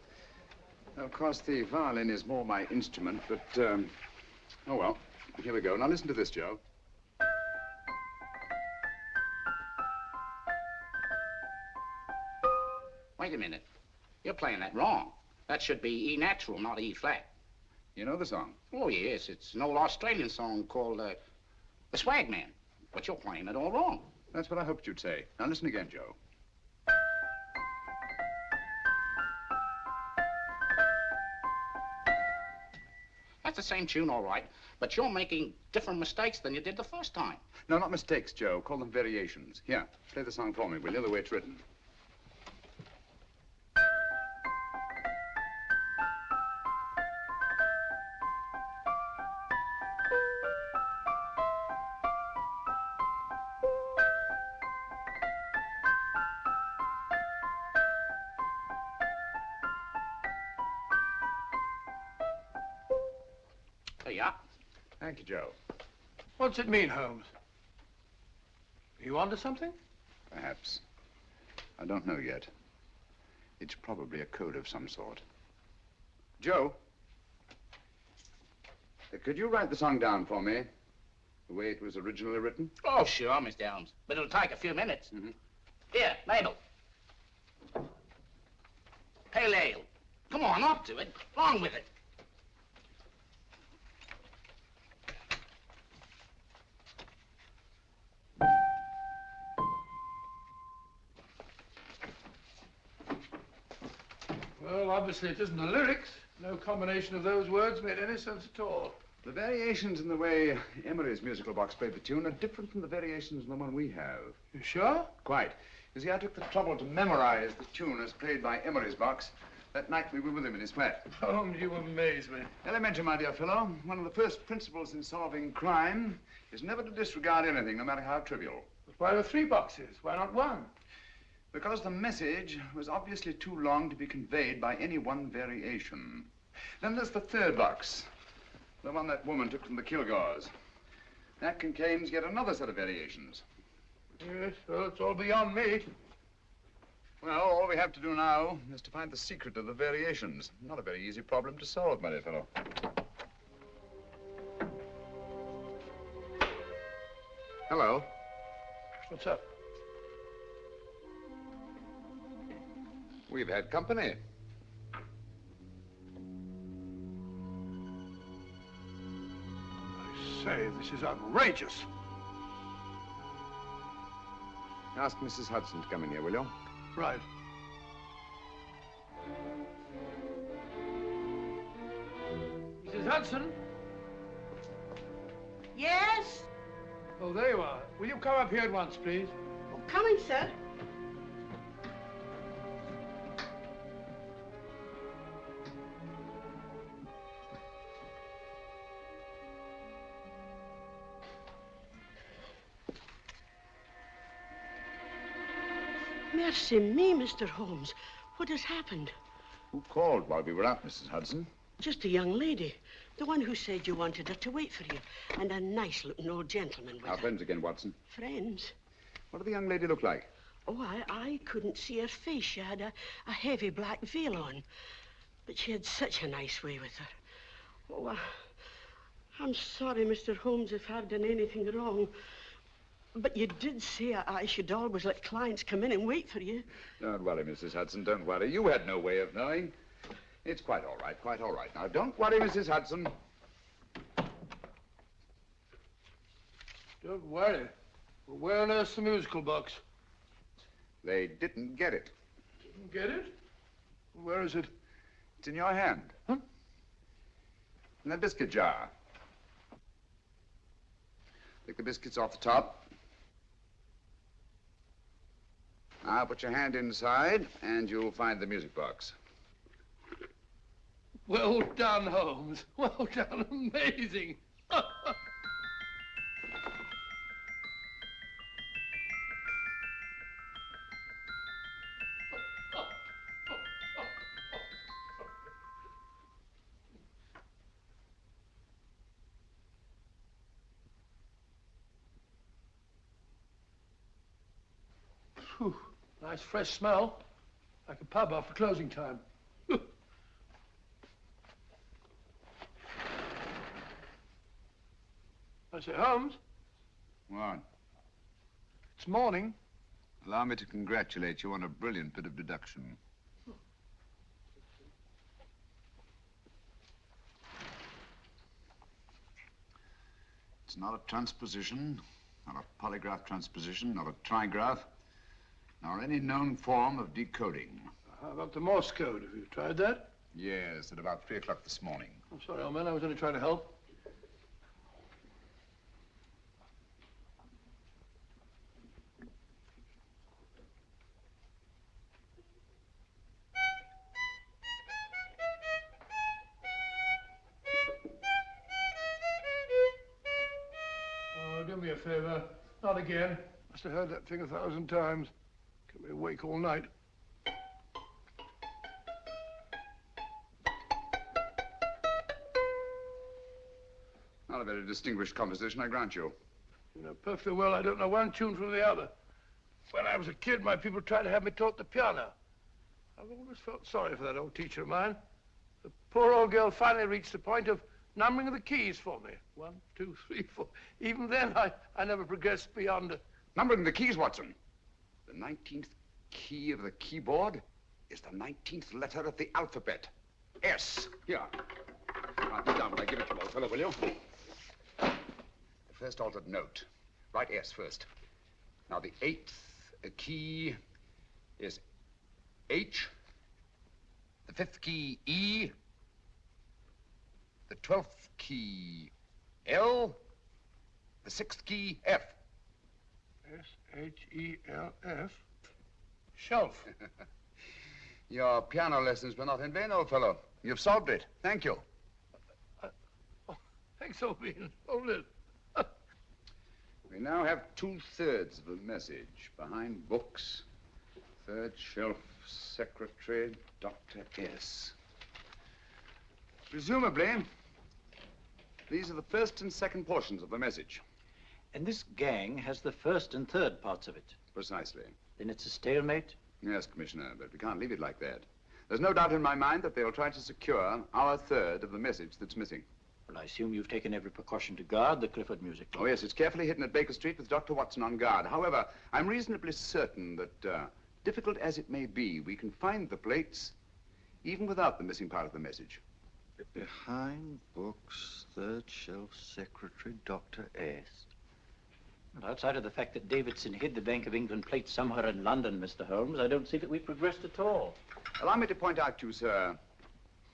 Of course, the violin is more my instrument, but, um, oh well. Here we go. Now listen to this, Joe. Wait a minute. You're playing that wrong. That should be E natural, not E flat. You know the song? Oh, yes. It's an old Australian song called uh, The Swag Man. But you're playing it all wrong. That's what I hoped you'd say. Now listen again, Joe. That's the same tune, all right. But you're making different mistakes than you did the first time. No, not mistakes, Joe. Call them variations. Here, play the song for me, will you, the way it's written. What's it mean, Holmes? Are you onto something? Perhaps. I don't know yet. It's probably a code of some sort. Joe? Could you write the song down for me? The way it was originally written? Oh, sure, Mr. Holmes. But it'll take a few minutes. Mm-hmm. Here, Mabel. Pale ale. Come on, up to it. Along with it. Obviously it isn't the lyrics. No combination of those words made any sense at all. The variations in the way Emery's musical box played the tune are different from the variations in the one we have. You sure? Quite. You see, I took the trouble to memorize the tune as played by Emery's box that night we were with him in his flat. Holmes, oh, you amaze me. Elementary, my dear fellow. One of the first principles in solving crime is never to disregard anything, no matter how trivial. But why were three boxes? Why not one? Because the message was obviously too long to be conveyed by any one variation. Then there's the third box, the one that woman took from the Kilgores. That contains yet another set of variations. Yes, well, it's all beyond me. Well, all we have to do now is to find the secret of the variations. Not a very easy problem to solve, my dear fellow. Hello. What's up? We've had company. I say, this is outrageous. Ask Mrs. Hudson to come in here, will you? Right. Mrs. Hudson? Yes? Oh, there you are. Will you come up here at once, please? Oh, Coming, sir. Mercy me, Mr. Holmes. What has happened? Who called while we were out, Mrs. Hudson? Just a young lady. The one who said you wanted her to wait for you. And a nice-looking old gentleman with Our her. friends again, Watson. Friends? What did the young lady look like? Oh, I, I couldn't see her face. She had a, a heavy black veil on. But she had such a nice way with her. Oh, I, I'm sorry, Mr. Holmes, if I've done anything wrong. But you did say I, I should always let clients come in and wait for you. Don't worry, Mrs. Hudson, don't worry. You had no way of knowing. It's quite all right, quite all right. Now, don't worry, Mrs. Hudson. Don't worry. Well, where on earth's the musical box? They didn't get it. Didn't get it? Where is it? It's in your hand. Huh? In that biscuit jar. Take the biscuits off the top. Now put your hand inside, and you'll find the music box. Well done, Holmes. Well done. Amazing. nice fresh smell. Like a pub after closing time. I say, Holmes, What? it's morning. Allow me to congratulate you on a brilliant bit of deduction. It's not a transposition, not a polygraph transposition, not a trigraph, nor any known form of decoding. How about the Morse code? Have you tried that? Yes, at about three o'clock this morning. I'm sorry, old man. I was only trying to help. Oh, do me a favor. Not again. Must have heard that thing a thousand times. Kept me awake all night. Not a very distinguished composition, I grant you. You know perfectly well I don't know one tune from the other. When I was a kid, my people tried to have me taught the piano. I've always felt sorry for that old teacher of mine. The poor old girl finally reached the point of numbering the keys for me. One, two, three, four. Even then, I, I never progressed beyond... A... Numbering the keys, Watson. The 19th key of the keyboard is the 19th letter of the alphabet. S. Here. Write this down when I give it to you, old fellow, will you? The first altered note. Write S first. Now, the eighth key is H. The fifth key, E. The twelfth key, L. The sixth key, F. S-H-E-L-F. Shelf. Your piano lessons were not in vain, old fellow. You've solved it. Thank you. Uh, oh, thanks, old bean. Hold it. We now have two-thirds of a message. Behind books, third shelf, secretary, Dr. S. Presumably, these are the first and second portions of the message. And this gang has the first and third parts of it. Precisely. Then it's a stalemate? Yes, Commissioner, but we can't leave it like that. There's no doubt in my mind that they'll try to secure our third of the message that's missing. Well, I assume you've taken every precaution to guard the Clifford music. Oh, yes, it's carefully hidden at Baker Street with Dr. Watson on guard. However, I'm reasonably certain that, uh, difficult as it may be, we can find the plates even without the missing part of the message. Behind books, third shelf, secretary, Dr. S. Well, outside of the fact that Davidson hid the Bank of England plate somewhere in London, Mr. Holmes, I don't see that we've progressed at all. Allow me to point out to you, sir,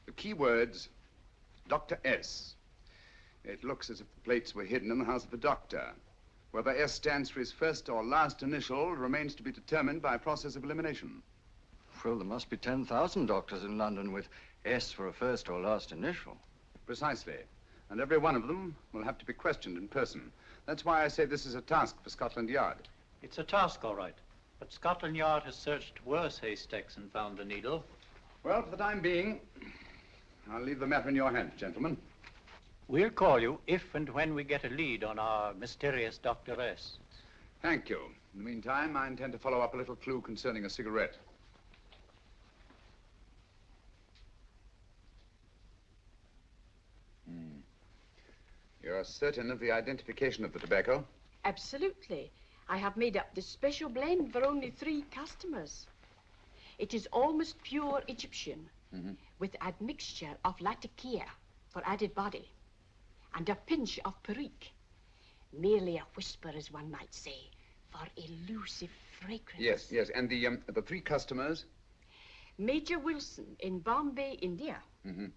the key words Dr. S. It looks as if the plates were hidden in the house of a doctor. Whether S stands for his first or last initial remains to be determined by a process of elimination. Well, there must be 10,000 doctors in London with S for a first or last initial. Precisely. And every one of them will have to be questioned in person. That's why I say this is a task for Scotland Yard. It's a task, all right. But Scotland Yard has searched worse haystacks and found the needle. Well, for the time being, I'll leave the matter in your hands, gentlemen. We'll call you if and when we get a lead on our mysterious Dr. S. Thank you. In the meantime, I intend to follow up a little clue concerning a cigarette. You're certain of the identification of the tobacco? Absolutely. I have made up this special blend for only three customers. It is almost pure Egyptian, Mhm. with admixture of latakia for added body, and a pinch of perique. Merely a whisper, as one might say, for elusive fragrance. Yes, yes. And the, um, the three customers? Major Wilson in Bombay, India. Mm-hmm.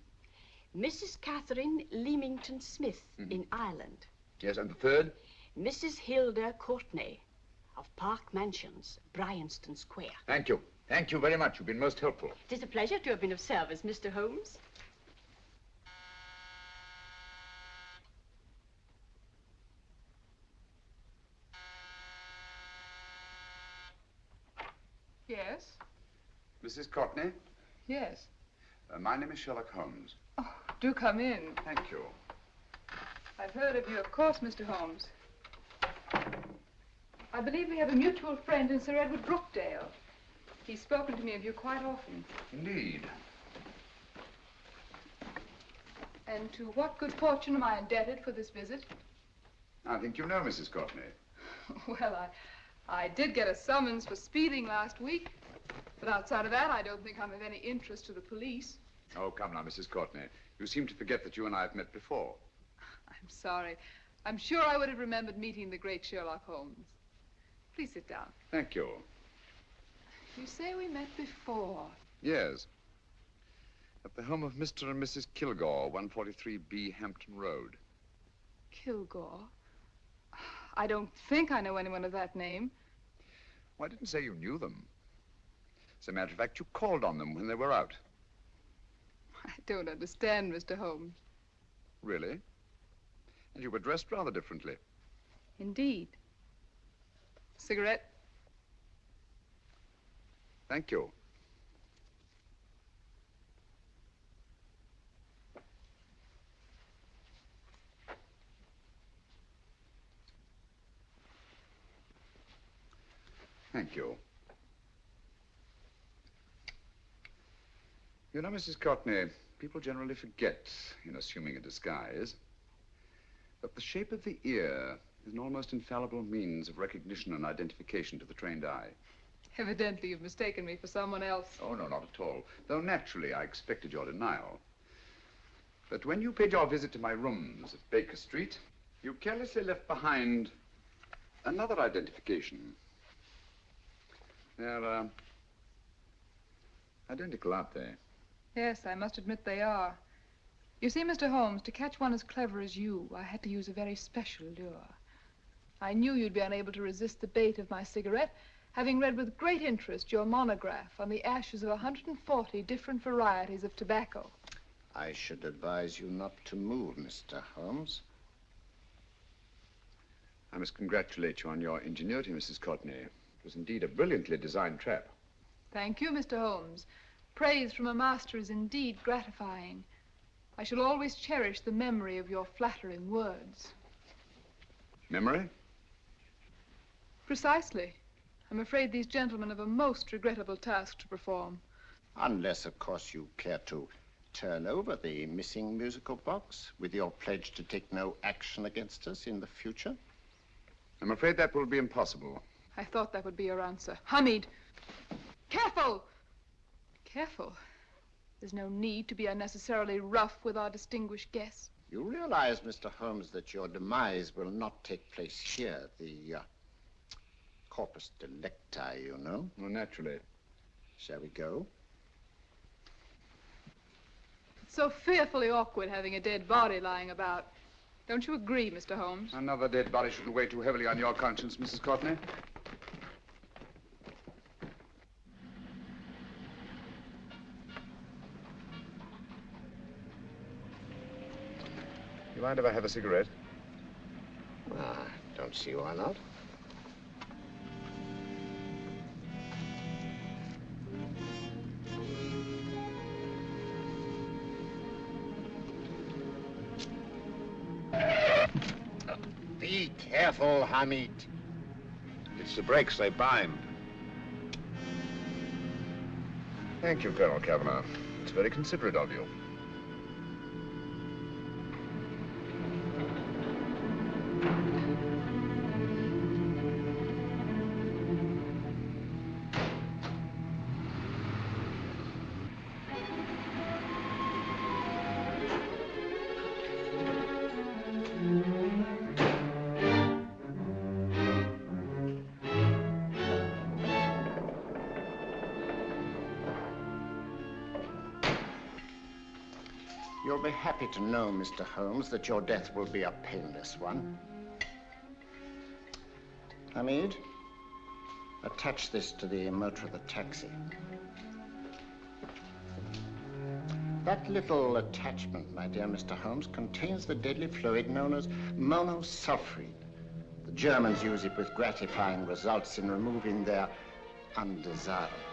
Mrs. Catherine Leamington Smith Mhm. in Ireland. Yes, and the third? Mrs. Hilda Courtney of Park Mansions, Bryanston Square. Thank you. Thank you very much. You've been most helpful. It is a pleasure to have been of service, Mr. Holmes. Yes? Mrs. Courtney, Yes. uh, my name is Sherlock Holmes. Do come in. Thank you. I've heard of you, of course, Mr. Holmes. I believe we have a mutual friend in Sir Edward Brookdale. He's spoken to me of you quite often. Indeed. And to what good fortune am I indebted for this visit? I think you know Mrs. Courtney. Well, I, I did get a summons for speeding last week. But outside of that, I don't think I'm of any interest to the police. Oh, come now, Mrs. Courtney. You seem to forget that you and I have met before. I'm sorry. I'm sure I would have remembered meeting the great Sherlock Holmes. Please sit down. Thank you. You say we met before. Yes. At the home of Mr. and Mrs. Kilgore, 143B Hampton Road. Kilgore? I don't think I know anyone of that name. Well, I didn't say you knew them. As a matter of fact, you called on them when they were out. I don't understand, Mr. Holmes. Really? And you were dressed rather differently. Indeed. Cigarette? Thank you. Thank you. You know, Mrs. Courtney, people generally forget, in assuming a disguise, that the shape of the ear is an almost infallible means of recognition and identification to the trained eye. Evidently, you've mistaken me for someone else. Oh, no, not at all. Though naturally, I expected your denial. But when you paid your visit to my rooms at Baker Street, you carelessly left behind another identification. They're, uh, identical, aren't they? Yes, I must admit they are. You see, Mr. Holmes, to catch one as clever as you, I had to use a very special lure. I knew you'd be unable to resist the bait of my cigarette, having read with great interest your monograph on the ashes of 140 different varieties of tobacco. I should advise you not to move, Mr. Holmes. I must congratulate you on your ingenuity, Mrs. Courtney. It was indeed a brilliantly designed trap. Thank you, Mr. Holmes. Praise from a master is indeed gratifying. I shall always cherish the memory of your flattering words. Memory? Precisely. I'm afraid these gentlemen have a most regrettable task to perform. Unless, of course, you care to turn over the missing musical box with your pledge to take no action against us in the future. I'm afraid that will be impossible. I thought that would be your answer. Hamid! Careful! Careful. There's no need to be unnecessarily rough with our distinguished guest. You realize, Mr. Holmes, that your demise will not take place here. The uh, corpus delicti, you know. Well, naturally. Shall we go? It's so fearfully awkward having a dead body lying about. Don't you agree, Mr. Holmes? Another dead body shouldn't weigh too heavily on your conscience, Mrs. Courtney. You mind if I have a cigarette? Ah, don't see why not. Be careful, Hamid. It's the brakes they bind. Thank you, Colonel Cavanaugh. It's very considerate of you. To know, Mr. Holmes, that your death will be a painless one. Hamid, attach this to the motor of the taxi. That little attachment, my dear Mr. Holmes, contains the deadly fluid known as monosulfide. The Germans use it with gratifying results in removing their undesirables.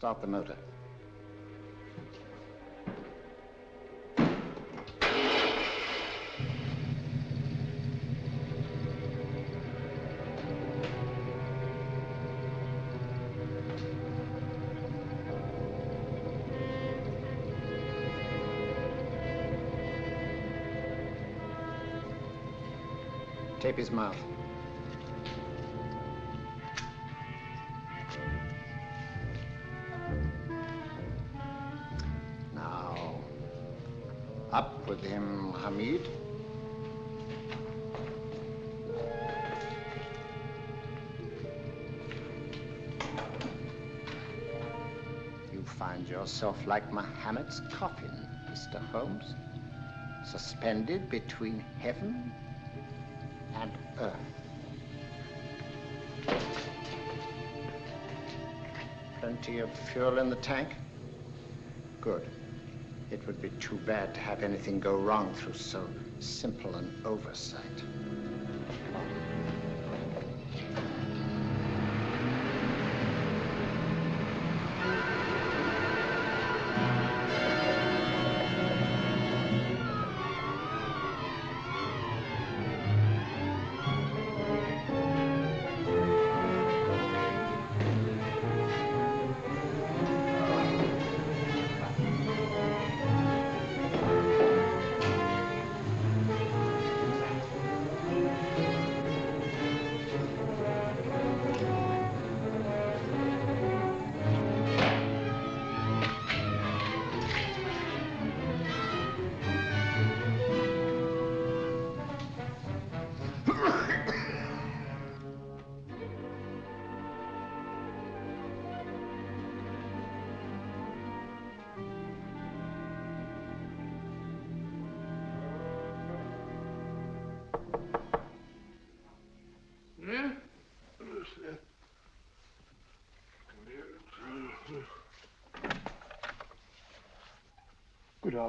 Start the motor. Tape his mouth. Hamid. You find yourself like Muhammad's coffin, Mr. Holmes, suspended between heaven and earth. Plenty of fuel in the tank? Be too bad to have anything go wrong through so simple an oversight.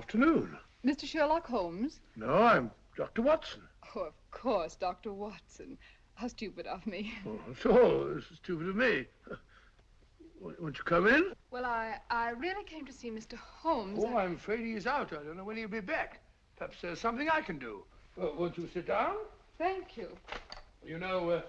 Afternoon. Mr. Sherlock Holmes? No, I'm Dr. Watson. Oh, of course, Dr. Watson. How stupid of me. Oh, so, this is stupid of me. Won't you come in? Well, I, I really came to see Mr. Holmes. Oh, I'm afraid he's out. I don't know when he'll be back. Perhaps there's something I can do. Won't you sit down? Thank you. You know, uh,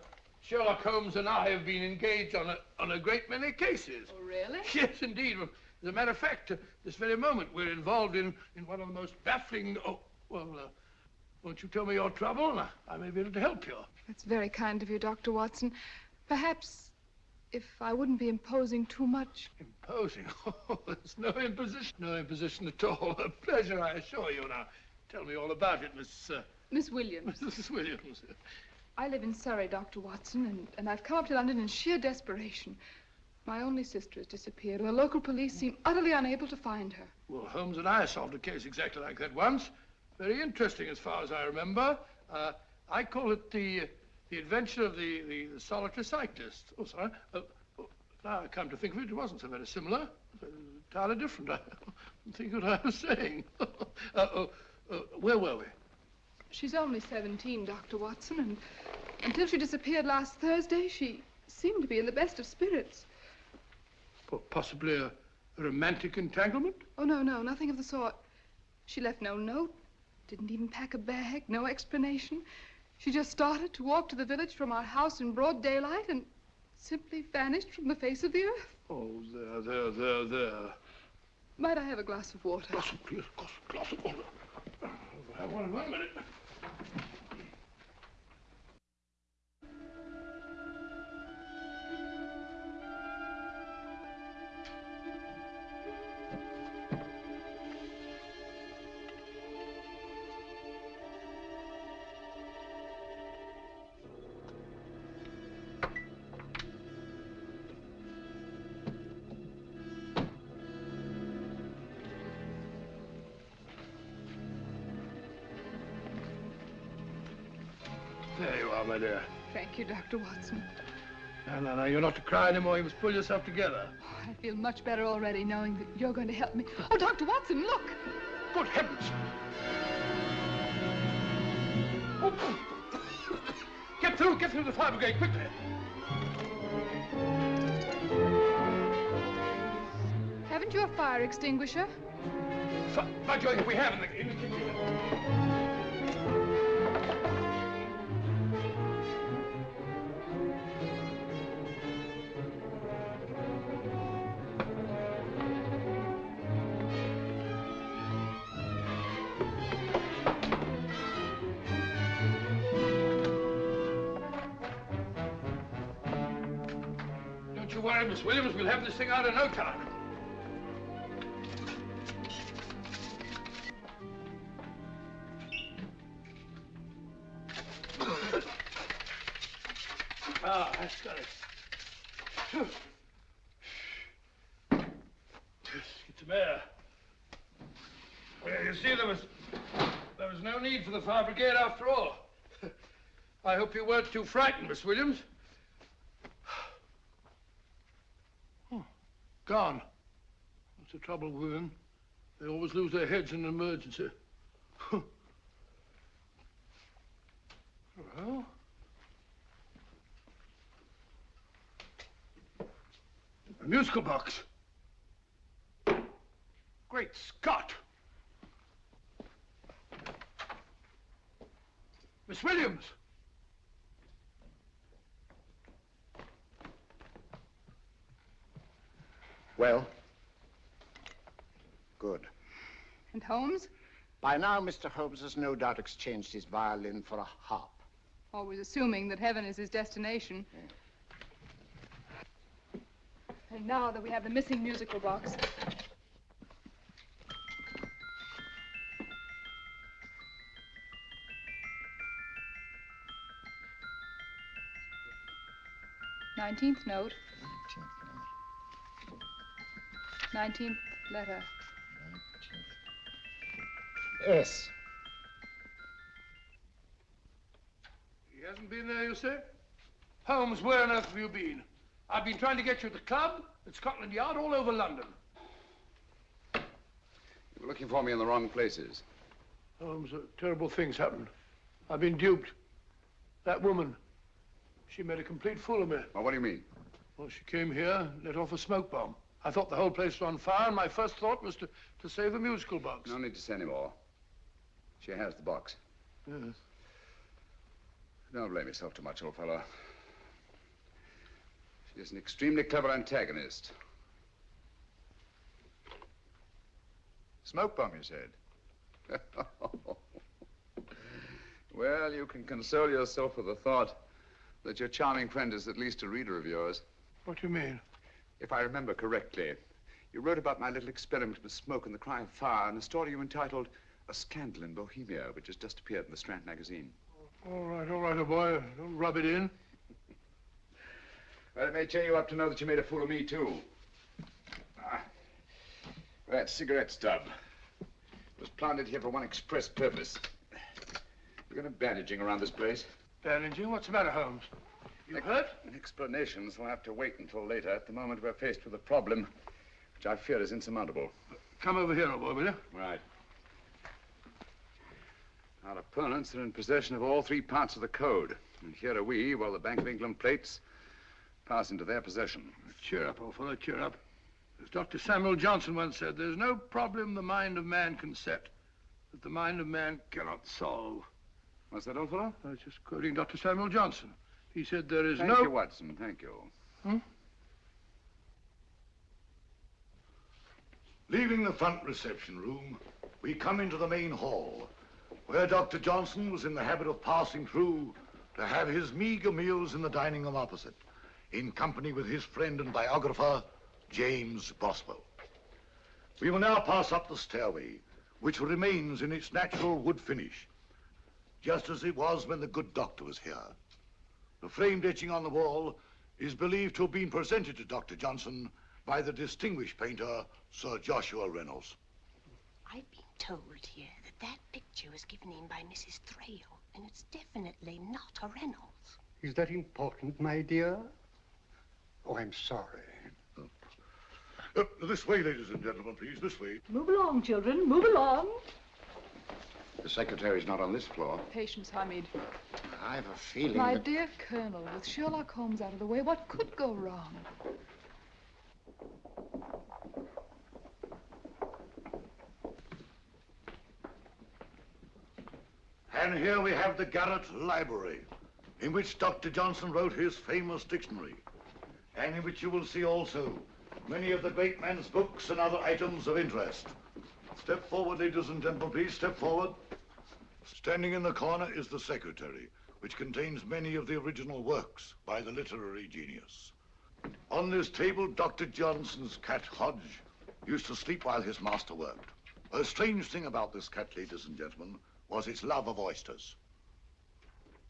Sherlock Holmes and I have been engaged on a, on a great many cases. Oh, really? Yes, indeed. As a matter of fact, uh, this very moment, we're involved in, in one of the most baffling... Oh, well, uh, won't you tell me your trouble? I, I may be able to help you. That's very kind of you, Dr. Watson. Perhaps if I wouldn't be imposing too much. Imposing? Oh, there's no imposition. No imposition at all. A pleasure, I assure you. Now, tell me all about it, Miss... Uh, Miss Williams. Mrs. Williams. I live in Surrey, Dr. Watson, and, and I've come up to London in sheer desperation. My only sister has disappeared, and the local police seem utterly unable to find her. Well, Holmes and I solved a case exactly like that once. Very interesting, as far as I remember. Uh, I call it the the adventure of the, the, the solitary cyclist. Oh, sorry. Oh, oh, now I come to think of it, it wasn't so very similar. It was entirely different. I don't think what I was saying. uh, oh, uh, where were we? She's only 17, Dr. Watson, and until she disappeared last Thursday, she seemed to be in the best of spirits. Po- Possibly a, a romantic entanglement? Oh, no, no, nothing of the sort. She left no note, didn't even pack a bag, no explanation. She just started to walk to the village from our house in broad daylight and simply vanished from the face of the earth. Oh, there, there, there, there. Might I have a glass of water? Glass of, please, glass, glass of water. Have one in one minute. My dear. Thank you, Dr. Watson. No, no, no, you're not to cry anymore. You must pull yourself together. Oh, I feel much better already knowing that you're going to help me. Oh, Dr. Watson, look! Good heavens! Oh, oh. Get through, get through the fire brigade, quickly. Haven't you a fire extinguisher? F- by Jove, we have in the, in the kitchen. Have this thing out in no time. Ah, that's got it. Get some air. Well, you see, there was there was no need for the fire brigade after all. I hope you weren't too frightened, Miss Williams. Gone. That's the trouble with women. They always lose their heads in an emergency. well, a musical box. Great Scott! Miss Williams! Well? Good. And Holmes? By now, Mr. Holmes has no doubt exchanged his violin for a harp. Always assuming that heaven is his destination. And now that we have the missing musical box, Nineteenth note. Nineteenth letter. Yes. He hasn't been there, you say? Holmes, where on earth have you been? I've been trying to get you at the club, at Scotland Yard, all over London. You were looking for me in the wrong places. Holmes, uh, terrible things happened. I've been duped. That woman, she made a complete fool of me. Well, what do you mean? Well, she came here, let off a smoke bomb. I thought the whole place was on fire, and my first thought was to, to save the musical box. No need to say any more. She has the box. Yes. Don't blame yourself too much, old fellow. She is an extremely clever antagonist. Smoke bomb, you said? well, you can console yourself with the thought that your charming friend is at least a reader of yours. What do you mean? If I remember correctly, you wrote about my little experiment with smoke and the cry of fire in a story you entitled A Scandal in Bohemia, which has just appeared in the Strand magazine. All right, all right, old boy. Don't rub it in. Well, it may cheer you up to know that you made a fool of me, too. Ah, that cigarette stub was planted here for one express purpose. We're going to bandaging around this place. Bandaging? What's the matter, Holmes? You hurt? Explanations will have to wait until later. At the moment, we're faced with a problem which I fear is insurmountable. Come over here, old boy, will you? Right. Our opponents are in possession of all three parts of the code. And here are we, while the Bank of England plates pass into their possession. Cheer up, old fellow, cheer up. As Dr. Samuel Johnson once said, there's no problem the mind of man can set that the mind of man cannot solve. What's that, old fellow? I was just quoting Dr. Samuel Johnson. He said there is Thank no... Thank you, Watson. Thank you. Hmm? Leaving the front reception room, we come into the main hall, where Dr. Johnson was in the habit of passing through to have his meager meals in the dining room opposite, in company with his friend and biographer, James Boswell. We will now pass up the stairway, which remains in its natural wood finish, just as it was when the good doctor was here. The framed etching on the wall is believed to have been presented to Dr. Johnson by the distinguished painter, Sir Joshua Reynolds. I've been told here that that picture was given in by Mrs. Thrale, and it's definitely not a Reynolds. Is that important, my dear? Oh, I'm sorry. Uh, this way, ladies and gentlemen, please, this way. Move along, children, move along. The secretary's not on this floor. Patience, Hamid. I have a feeling My that... dear Colonel, with Sherlock Holmes out of the way, what could go wrong? And here we have the Garret Library, in which Dr. Johnson wrote his famous dictionary, and in which you will see also many of the great man's books and other items of interest. Step forward, ladies and gentlemen, please, step forward. Standing in the corner is the secretary, which contains many of the original works by the literary genius. On this table, Dr. Johnson's cat, Hodge, used to sleep while his master worked. A strange thing about this cat, ladies and gentlemen, was its love of oysters.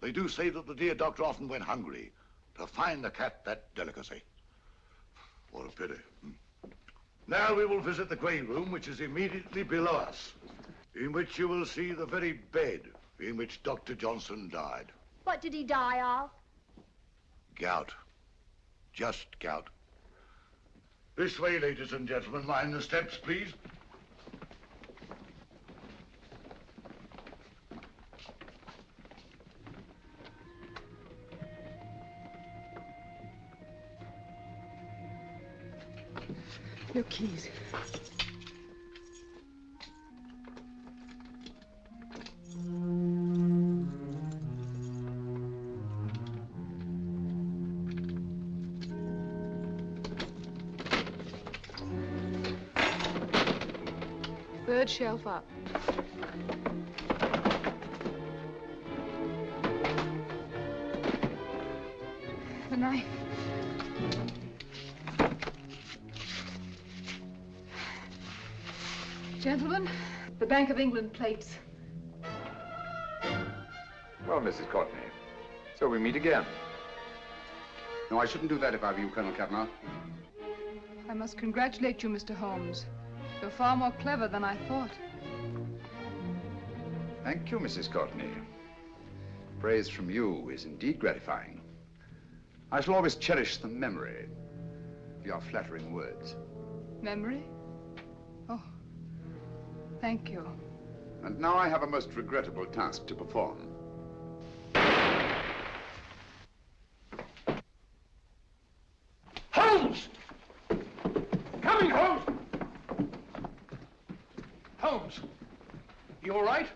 They do say that the dear doctor often went hungry to find the cat that delicacy. What a pity. hmm. Now we will visit the grey room, which is immediately below us, in which you will see the very bed in which Dr. Johnson died. What did he die of? Gout. Just gout. This way, ladies and gentlemen. Mind the steps, please. Your keys. Third shelf up. The knife. Gentlemen, the Bank of England plates. Well, Mrs. Courtney, so we meet again. No, I shouldn't do that if I were you, Colonel Kavanaugh. I must congratulate you, Mr. Holmes. You're far more clever than I thought. Thank you, Mrs. Courtney. Praise from you is indeed gratifying. I shall always cherish the memory of your flattering words. Memory? Thank you. And now I have a most regrettable task to perform. Holmes! Coming, Holmes! Holmes, you all right?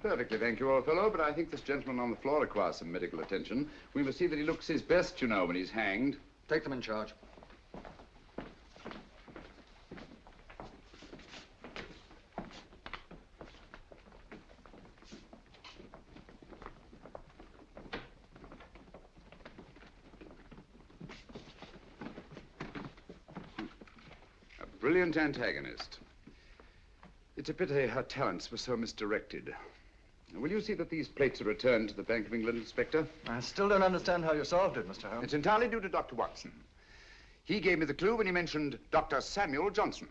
Perfectly, thank you, old fellow, but I think this gentleman on the floor requires some medical attention. We must see that he looks his best, you know, when he's hanged. Take them in charge. antagonist. It's a pity her talents were so misdirected. Will you see that these plates are returned to the Bank of England, Inspector? I still don't understand how you solved it, Mr. Holmes. It's entirely due to Dr. Watson. He gave me the clue when he mentioned Dr. Samuel Johnson.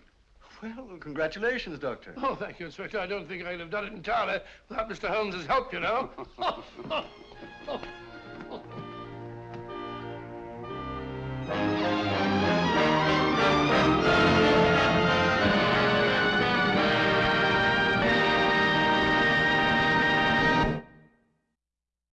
Well, congratulations, Doctor. Oh, thank you, Inspector. I don't think I could have done it entirely without Mr. Holmes's help, you know. oh, oh, oh,